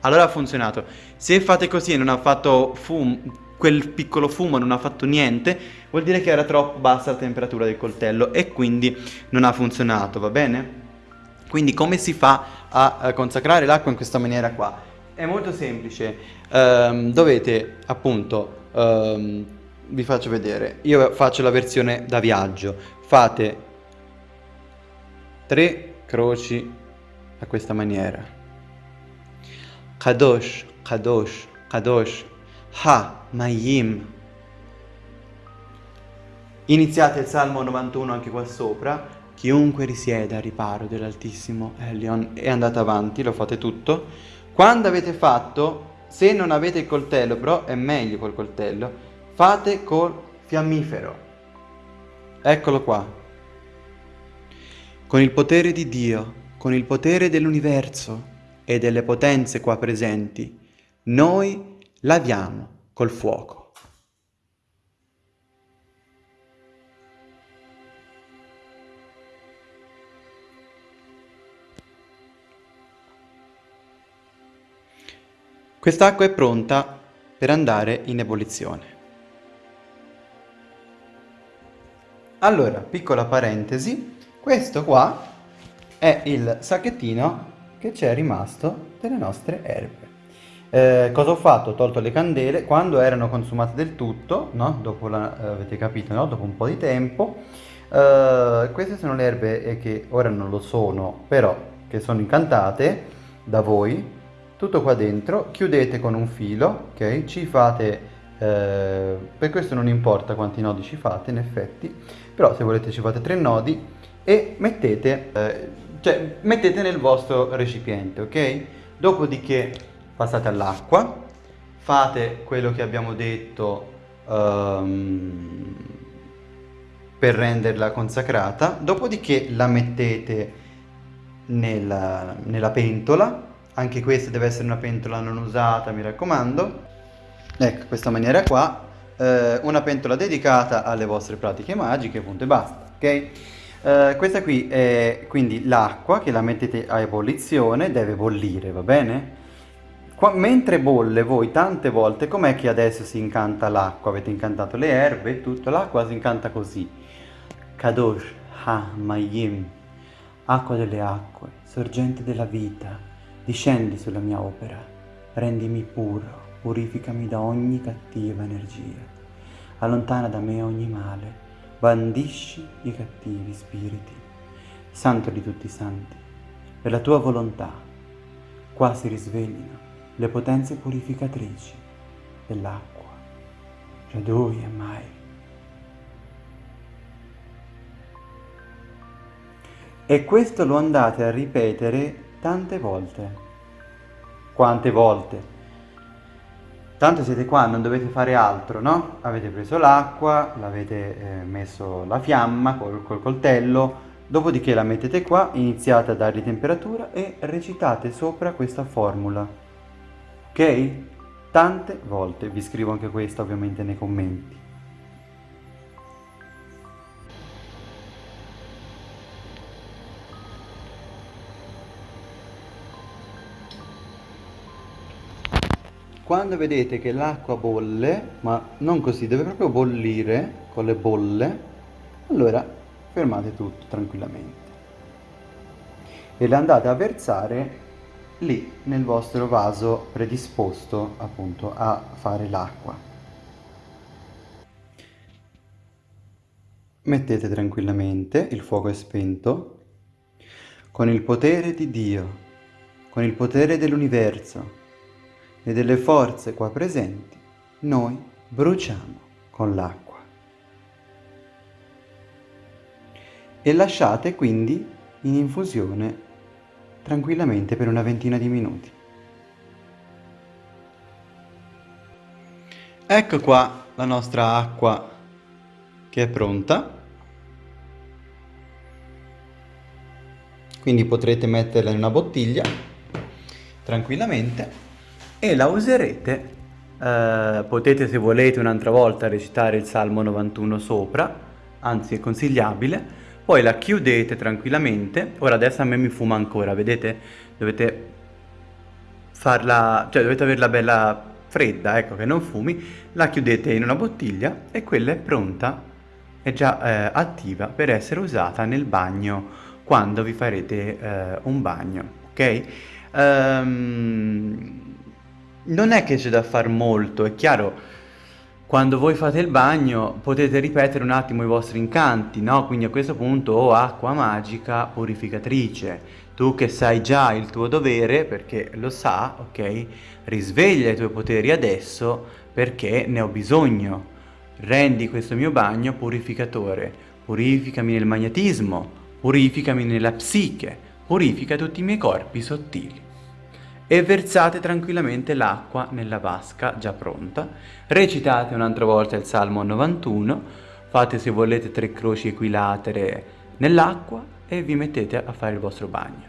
allora ha funzionato. Se fate così e non ha fatto fumo, quel piccolo fumo non ha fatto niente, vuol dire che era troppo bassa la temperatura del coltello e quindi non ha funzionato, va bene? Quindi come si fa a, consacrare l'acqua in questa maniera qua? È molto semplice, um, dovete appunto, um, vi faccio vedere, io faccio la versione da viaggio, fate tre croci a questa maniera Kadosh, Kadosh, Kadosh, Ha, Mayim. Iniziate il Salmo 91 anche qua sopra. Chiunque risieda a riparo dell'Altissimo Elion e andate avanti, lo fate tutto. Quando avete fatto, se non avete il coltello, però è meglio col coltello, fate col fiammifero. Eccolo qua. Con il potere di Dio, con il potere dell'universo, e delle potenze qua presenti, noi laviamo col fuoco. Quest'acqua è pronta per andare in ebollizione. Allora, piccola parentesi, questo qua è il sacchettino che c'è rimasto delle nostre erbe. Eh, cosa ho fatto? Ho tolto le candele quando erano consumate del tutto, no? dopo la, eh, avete capito, no? dopo un po' di tempo. Eh, queste sono le erbe che ora non lo sono, però che sono incantate da voi. Tutto qua dentro, chiudete con un filo, ok? Ci fate, eh, per questo non importa quanti nodi ci fate in effetti, però se volete ci fate tre nodi e mettete eh, cioè mettete nel vostro recipiente, ok? Dopodiché passate all'acqua, fate quello che abbiamo detto um, per renderla consacrata, dopodiché la mettete nella, nella pentola, anche questa deve essere una pentola non usata, mi raccomando, ecco, questa maniera qua, eh, una pentola dedicata alle vostre pratiche magiche, punto e basta, ok? Uh, questa qui è quindi l'acqua che la mettete a ebollizione, deve bollire, va bene? Qua, mentre bolle voi tante volte, com'è che adesso si incanta l'acqua? Avete incantato le erbe e tutto, l'acqua si incanta così. Kadosh, Ha, Mayim, acqua delle acque, sorgente della vita, discendi sulla mia opera, rendimi puro, purificami da ogni cattiva energia, allontana da me ogni male, bandisci i cattivi spiriti. Santo di tutti i santi, per la tua volontà, qua si risveglino le potenze purificatrici dell'acqua. Radui e mai. E questo lo andate a ripetere tante volte. Quante volte? Tanto siete qua, non dovete fare altro, no? Avete preso l'acqua, l'avete eh, messo la fiamma col, col coltello, dopodiché la mettete qua, iniziate a dargli temperatura e recitate sopra questa formula. Ok? Tante volte, vi scrivo anche questa ovviamente nei commenti. Quando vedete che l'acqua bolle, ma non così, deve proprio bollire con le bolle, allora fermate tutto tranquillamente. E le andate a versare lì nel vostro vaso predisposto appunto a fare l'acqua. Mettete tranquillamente, il fuoco è spento, con il potere di Dio, con il potere dell'universo e delle forze qua presenti, noi bruciamo con l'acqua. E lasciate quindi in infusione tranquillamente per una ventina di minuti. Ecco qua la nostra acqua che è pronta. Quindi potrete metterla in una bottiglia tranquillamente e la userete. Eh, potete se volete un'altra volta recitare il Salmo 91 sopra, anzi è consigliabile. Poi la chiudete tranquillamente. Ora adesso a me mi fuma ancora, vedete? Dovete farla, cioè dovete averla bella fredda, ecco che non fumi, la chiudete in una bottiglia e quella è pronta, è già eh, attiva per essere usata nel bagno quando vi farete eh, un bagno, ok? Um, non è che c'è da far molto, è chiaro, quando voi fate il bagno potete ripetere un attimo i vostri incanti, no? Quindi a questo punto, oh acqua magica purificatrice, tu che sai già il tuo dovere, perché lo sa, ok? Risveglia i tuoi poteri adesso perché ne ho bisogno. Rendi questo mio bagno purificatore. Purificami nel magnetismo, purificami nella psiche, purifica tutti i miei corpi sottili. E versate tranquillamente l'acqua nella vasca già pronta. Recitate un'altra volta il Salmo 91, fate se volete tre croci equilatere nell'acqua e vi mettete a fare il vostro bagno.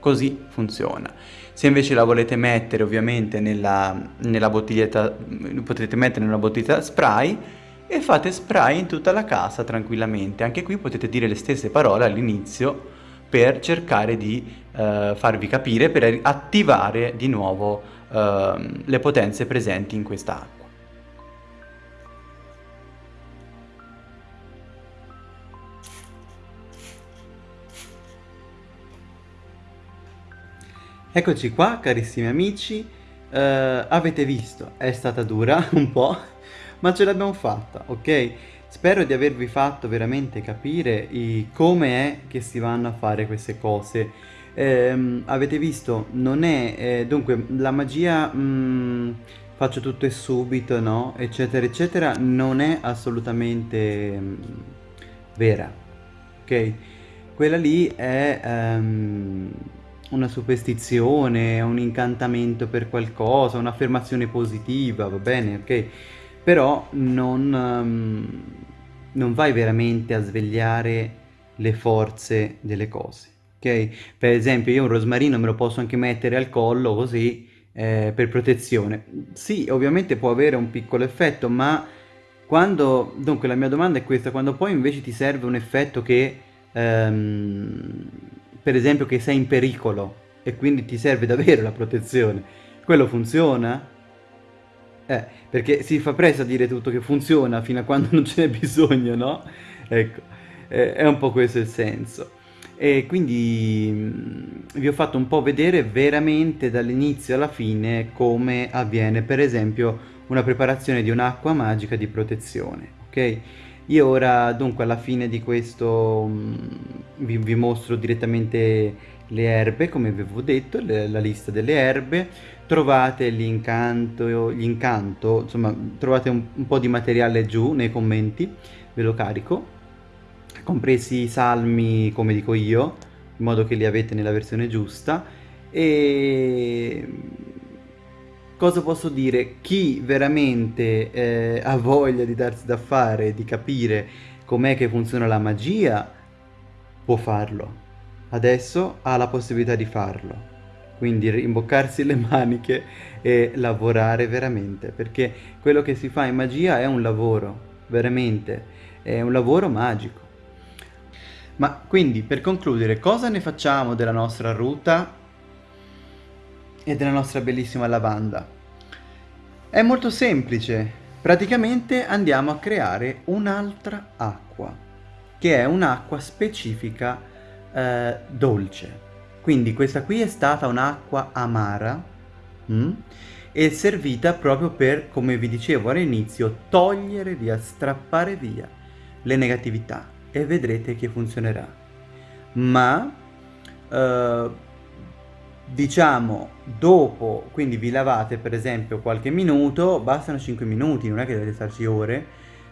Così funziona. Se invece la volete mettere ovviamente nella, nella bottiglietta, potrete mettere in una bottiglietta spray e fate spray in tutta la casa tranquillamente. Anche qui potete dire le stesse parole all'inizio per cercare di eh, farvi capire, per attivare di nuovo eh, le potenze presenti in questa acqua. Eccoci qua carissimi amici, uh, avete visto, è stata dura un po', ma ce l'abbiamo fatta, ok? Spero di avervi fatto veramente capire come è che si vanno a fare queste cose. Eh, avete visto, non è, eh, dunque la magia mh, mm, faccio tutto e subito, no? Eccetera, eccetera, non è assolutamente mh, mm, vera, ok? Quella lì è... Um, una superstizione, un incantamento per qualcosa, un'affermazione positiva, va bene, ok? Però non, um, non vai veramente a svegliare le forze delle cose, ok? Per esempio io un rosmarino me lo posso anche mettere al collo così eh, per protezione. Sì, ovviamente può avere un piccolo effetto, ma quando... Dunque la mia domanda è questa, quando poi invece ti serve un effetto che... Um, per esempio che sei in pericolo e quindi ti serve davvero la protezione, quello funziona? Eh, perché si fa presto a dire tutto che funziona fino a quando non ce n'è bisogno, no? Ecco, eh, è un po' questo il senso. E quindi mm, vi ho fatto un po' vedere veramente dall'inizio alla fine come avviene per esempio una preparazione di un'acqua magica di protezione, ok? Io ora dunque alla fine di questo mm, vi, vi, mostro direttamente le erbe come vi avevo detto, le, la lista delle erbe, trovate l'incanto, l'incanto insomma trovate un, un po' di materiale giù nei commenti, ve lo carico, compresi i salmi come dico io, in modo che li avete nella versione giusta e cosa posso dire? Chi veramente eh, ha voglia di darsi da fare, di capire com'è che funziona la magia, può farlo. Adesso ha la possibilità di farlo. Quindi rimboccarsi le maniche e lavorare veramente, perché quello che si fa in magia è un lavoro, veramente, è un lavoro magico. Ma quindi, per concludere, cosa ne facciamo della nostra ruta e della nostra bellissima lavanda. È molto semplice, praticamente andiamo a creare un'altra acqua, che è un'acqua specifica eh, dolce. Quindi questa qui è stata un'acqua amara mm? e servita proprio per, come vi dicevo all'inizio, togliere via, strappare via le negatività e vedrete che funzionerà. Ma eh, diciamo dopo, quindi vi lavate per esempio qualche minuto, bastano 5 minuti, non è che dovete starci ore,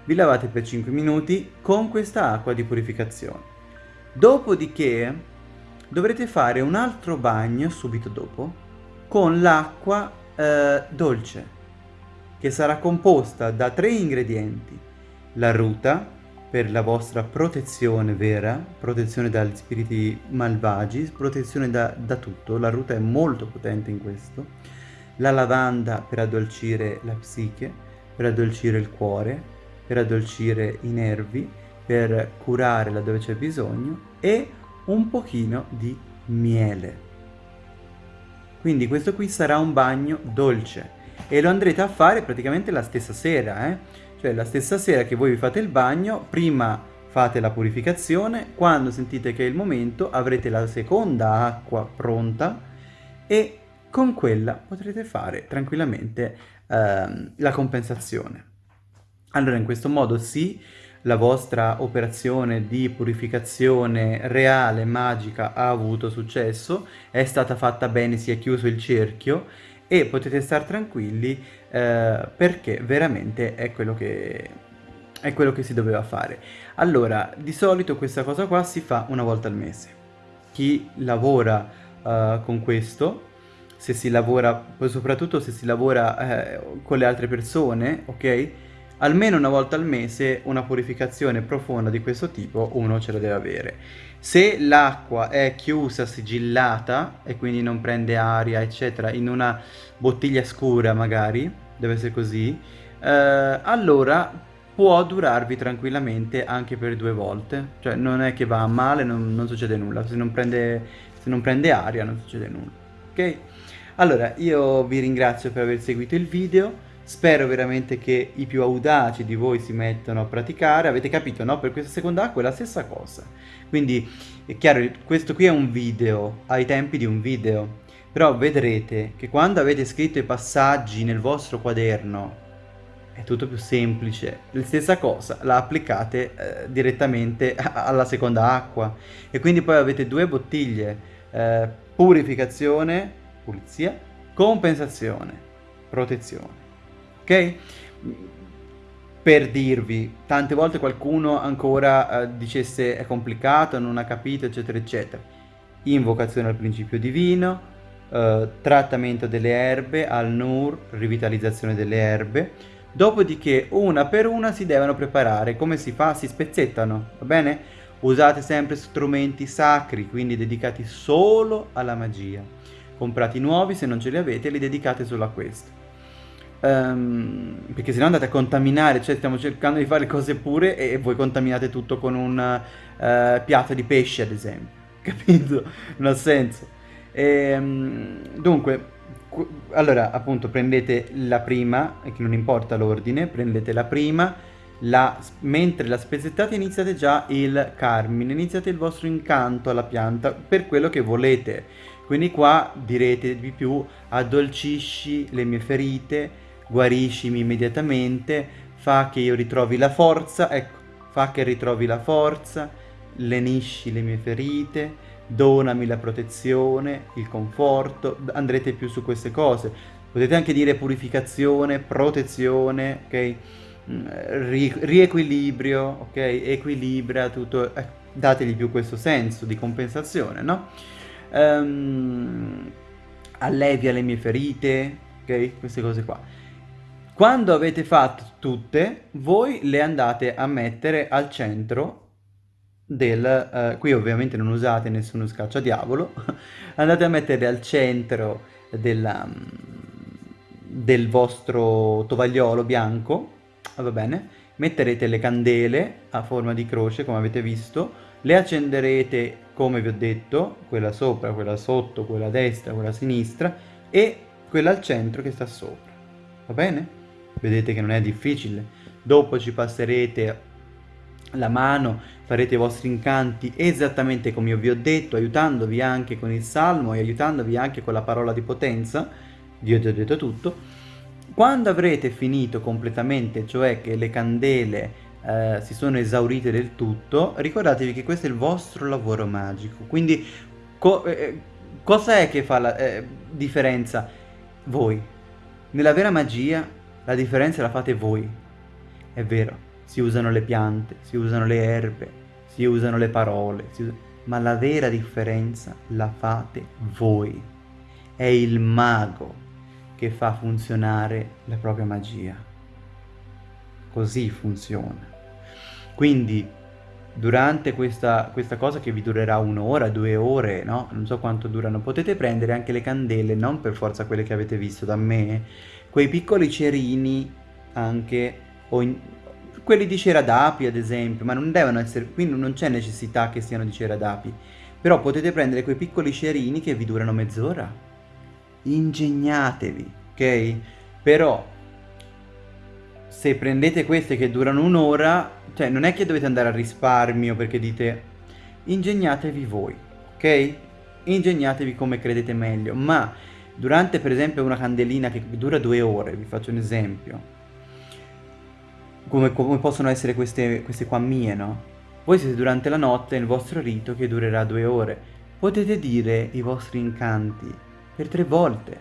vi lavate per 5 minuti con questa acqua di purificazione. Dopodiché dovrete fare un altro bagno subito dopo con l'acqua eh, dolce che sarà composta da tre ingredienti. La ruta, per la vostra protezione vera, protezione dagli spiriti malvagi, protezione da, da tutto, la ruta è molto potente in questo, la lavanda per addolcire la psiche, per addolcire il cuore, per addolcire i nervi, per curare laddove c'è bisogno e un pochino di miele. Quindi questo qui sarà un bagno dolce e lo andrete a fare praticamente la stessa sera, eh? Cioè la stessa sera che voi vi fate il bagno, prima fate la purificazione, quando sentite che è il momento avrete la seconda acqua pronta e con quella potrete fare tranquillamente ehm, la compensazione. Allora in questo modo sì, la vostra operazione di purificazione reale, magica, ha avuto successo, è stata fatta bene, si è chiuso il cerchio e potete stare tranquilli eh, perché veramente è quello che è quello che si doveva fare. Allora, di solito questa cosa qua si fa una volta al mese. Chi lavora uh, con questo, se si lavora, soprattutto se si lavora eh, con le altre persone, ok? Almeno una volta al mese una purificazione profonda di questo tipo uno ce la deve avere. Se l'acqua è chiusa, sigillata e quindi non prende aria, eccetera, in una bottiglia scura magari, deve essere così, eh, allora può durarvi tranquillamente anche per due volte. Cioè non è che va male, non, non succede nulla. Se non, prende, se non prende aria non succede nulla. Ok? Allora, io vi ringrazio per aver seguito il video. Spero veramente che i più audaci di voi si mettano a praticare. Avete capito, no? Per questa seconda acqua è la stessa cosa. Quindi, è chiaro, questo qui è un video, ai tempi di un video. Però vedrete che quando avete scritto i passaggi nel vostro quaderno è tutto più semplice. La stessa cosa la applicate eh, direttamente alla seconda acqua. E quindi poi avete due bottiglie. Eh, purificazione, pulizia, compensazione, protezione ok? Per dirvi, tante volte qualcuno ancora eh, dicesse è complicato, non ha capito, eccetera, eccetera. Invocazione al principio divino, eh, trattamento delle erbe, al nur, rivitalizzazione delle erbe. Dopodiché una per una si devono preparare. Come si fa? Si spezzettano, va bene? Usate sempre strumenti sacri, quindi dedicati solo alla magia. Comprati nuovi, se non ce li avete, li dedicate solo a questo um, perché se no andate a contaminare, cioè stiamo cercando di fare cose pure e voi contaminate tutto con un uh, piatto di pesce ad esempio, capito? Non ha senso. E, um, dunque, allora appunto prendete la prima, che non importa l'ordine, prendete la prima, la, mentre la spezzettate iniziate già il carmine, iniziate il vostro incanto alla pianta per quello che volete. Quindi qua direte di più addolcisci le mie ferite, guariscimi immediatamente, fa che io ritrovi la forza, ecco, fa che ritrovi la forza, lenisci le mie ferite, donami la protezione, il conforto, andrete più su queste cose. Potete anche dire purificazione, protezione, ok? Mm, riequilibrio, ok? Equilibra tutto, eh, dategli più questo senso di compensazione, no? Um, allevia le mie ferite, ok? Queste cose qua. Quando avete fatto tutte, voi le andate a mettere al centro del... Eh, qui ovviamente non usate nessuno scacciadiavolo, andate a mettere al centro della, del vostro tovagliolo bianco, va bene? Metterete le candele a forma di croce, come avete visto, le accenderete, come vi ho detto, quella sopra, quella sotto, quella a destra, quella a sinistra e quella al centro che sta sopra, va bene? Vedete che non è difficile. Dopo ci passerete la mano, farete i vostri incanti esattamente come io vi ho detto, aiutandovi anche con il salmo e aiutandovi anche con la parola di potenza, Dio ti ho detto tutto. Quando avrete finito completamente, cioè che le candele eh, si sono esaurite del tutto, ricordatevi che questo è il vostro lavoro magico, quindi Co- eh, cosa è che fa la eh, differenza? Voi. Nella vera magia la differenza la fate voi. È vero, si usano le piante, si usano le erbe, si usano le parole, us- ma la vera differenza la fate voi. È il mago che fa funzionare la propria magia. Così funziona. Quindi durante questa, questa, cosa che vi durerà un'ora, due ore, no? Non so quanto durano, potete prendere anche le candele, non per forza quelle che avete visto da me, quei piccoli cerini anche, o in, quelli di cera d'api ad esempio, ma non devono essere, qui non c'è necessità che siano di cera d'api, però potete prendere quei piccoli cerini che vi durano mezz'ora. Ingegnatevi, ok? Però se prendete queste che durano un'ora, cioè non è che dovete andare a risparmio perché dite ingegnatevi voi, ok? Ingegnatevi come credete meglio, ma durante per esempio una candelina che dura due ore, vi faccio un esempio, come, come possono essere queste, queste qua mie, no? Voi siete durante la notte nel vostro rito che durerà due ore, potete dire i vostri incanti per tre volte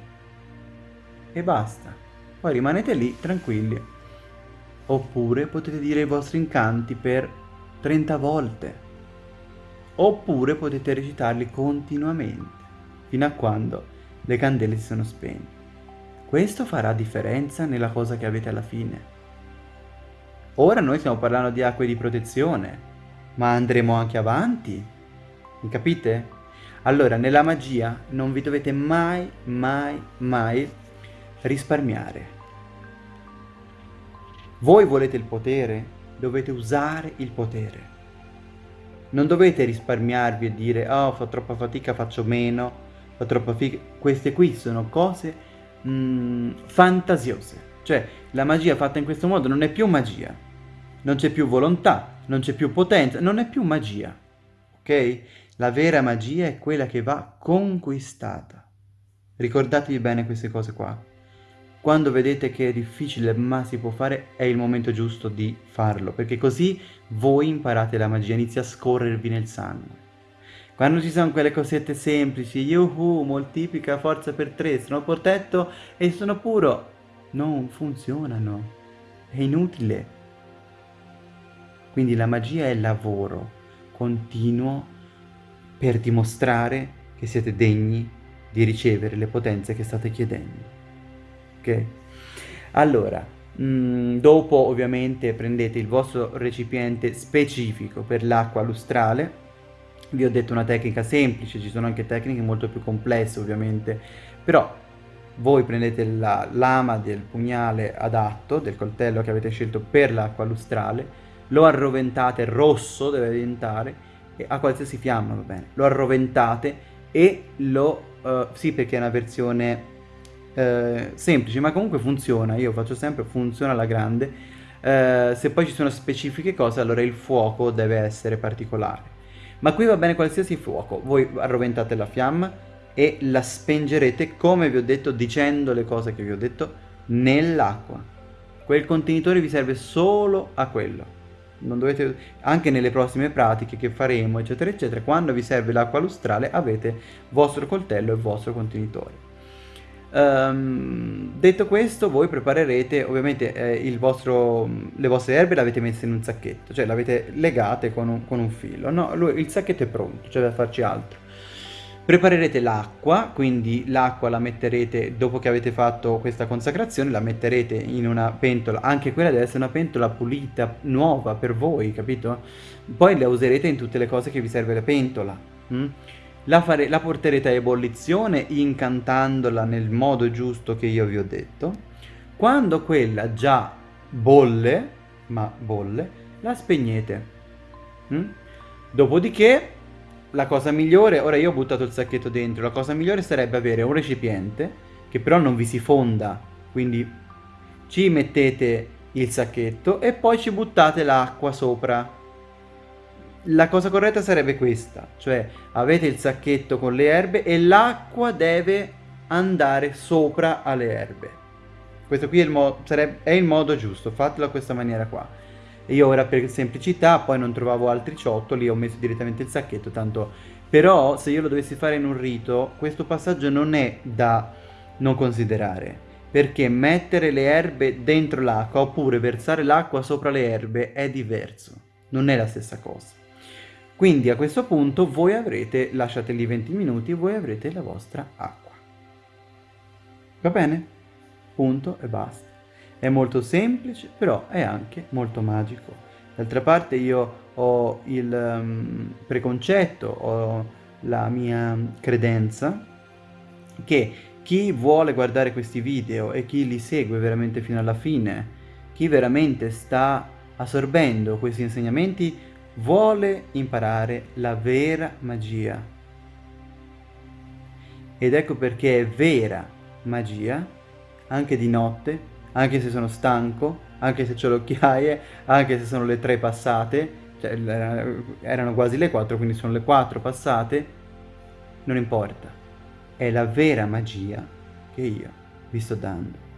e basta. Poi rimanete lì tranquilli Oppure potete dire i vostri incanti per 30 volte. Oppure potete recitarli continuamente, fino a quando le candele si sono spente. Questo farà differenza nella cosa che avete alla fine. Ora noi stiamo parlando di acque di protezione, ma andremo anche avanti. Mi capite? Allora, nella magia non vi dovete mai, mai, mai risparmiare. Voi volete il potere? Dovete usare il potere. Non dovete risparmiarvi e dire oh fa troppa fatica, faccio meno, fa troppa fatica. Queste qui sono cose mh, mm, fantasiose. Cioè la magia fatta in questo modo non è più magia. Non c'è più volontà, non c'è più potenza, non è più magia. Ok? La vera magia è quella che va conquistata. Ricordatevi bene queste cose qua. Quando vedete che è difficile ma si può fare, è il momento giusto di farlo, perché così voi imparate la magia, inizia a scorrervi nel sangue. Quando ci sono quelle cosette semplici, yuhu, moltiplica forza per tre, sono protetto e sono puro, non funzionano, è inutile. Quindi la magia è lavoro continuo per dimostrare che siete degni di ricevere le potenze che state chiedendo ok? Allora, mh, mm, dopo ovviamente prendete il vostro recipiente specifico per l'acqua lustrale, vi ho detto una tecnica semplice, ci sono anche tecniche molto più complesse ovviamente, però voi prendete la lama del pugnale adatto, del coltello che avete scelto per l'acqua lustrale, lo arroventate, rosso deve diventare, a qualsiasi fiamma va bene, lo arroventate e lo, uh, sì perché è una versione eh, semplice, ma comunque funziona, io faccio sempre, funziona alla grande. Eh, se poi ci sono specifiche cose, allora il fuoco deve essere particolare. Ma qui va bene qualsiasi fuoco, voi arroventate la fiamma e la spengerete, come vi ho detto, dicendo le cose che vi ho detto, nell'acqua. Quel contenitore vi serve solo a quello. Dovete, anche nelle prossime pratiche che faremo, eccetera, eccetera, quando vi serve l'acqua lustrale avete vostro coltello e vostro contenitore. Um, detto questo, voi preparerete ovviamente eh, vostro, le vostre erbe le avete messe in un sacchetto, cioè le avete legate con un, con un filo. No, lui, il sacchetto è pronto, c'è da farci altro. Preparerete l'acqua, quindi l'acqua la metterete, dopo che avete fatto questa consacrazione, la metterete in una pentola, anche quella deve essere una pentola pulita, nuova per voi, capito? Poi la userete in tutte le cose che vi serve la pentola. Mm? La, fare, la porterete a ebollizione incantandola nel modo giusto che io vi ho detto. Quando quella già bolle, ma bolle, la spegnete. Mm? Dopodiché, la cosa migliore, ora io ho buttato il sacchetto dentro, la cosa migliore sarebbe avere un recipiente che però non vi si fonda, quindi ci mettete il sacchetto e poi ci buttate l'acqua sopra la cosa corretta sarebbe questa, cioè avete il sacchetto con le erbe e l'acqua deve andare sopra alle erbe. Questo qui è il, sarebbe, è il modo giusto, fatelo a questa maniera qua. Io ora per semplicità poi non trovavo altri ciottoli, ho messo direttamente il sacchetto, tanto Però se io lo dovessi fare in un rito, questo passaggio non è da non considerare, perché mettere le erbe dentro l'acqua oppure versare l'acqua sopra le erbe è diverso, non è la stessa cosa. Quindi a questo punto voi avrete, lasciate lì 20 minuti, voi avrete la vostra acqua. Va bene? Punto e basta. È molto semplice, però è anche molto magico. D'altra parte io ho il um, preconcetto, ho la mia credenza che chi vuole guardare questi video e chi li segue veramente fino alla fine, chi veramente sta assorbendo questi insegnamenti, vuole imparare la vera magia. Ed ecco perché è vera magia, anche di notte, anche se sono stanco, anche se ho le occhiaie, anche se sono le tre passate, cioè erano quasi le quattro, quindi sono le quattro passate, non importa. È la vera magia che io vi sto dando.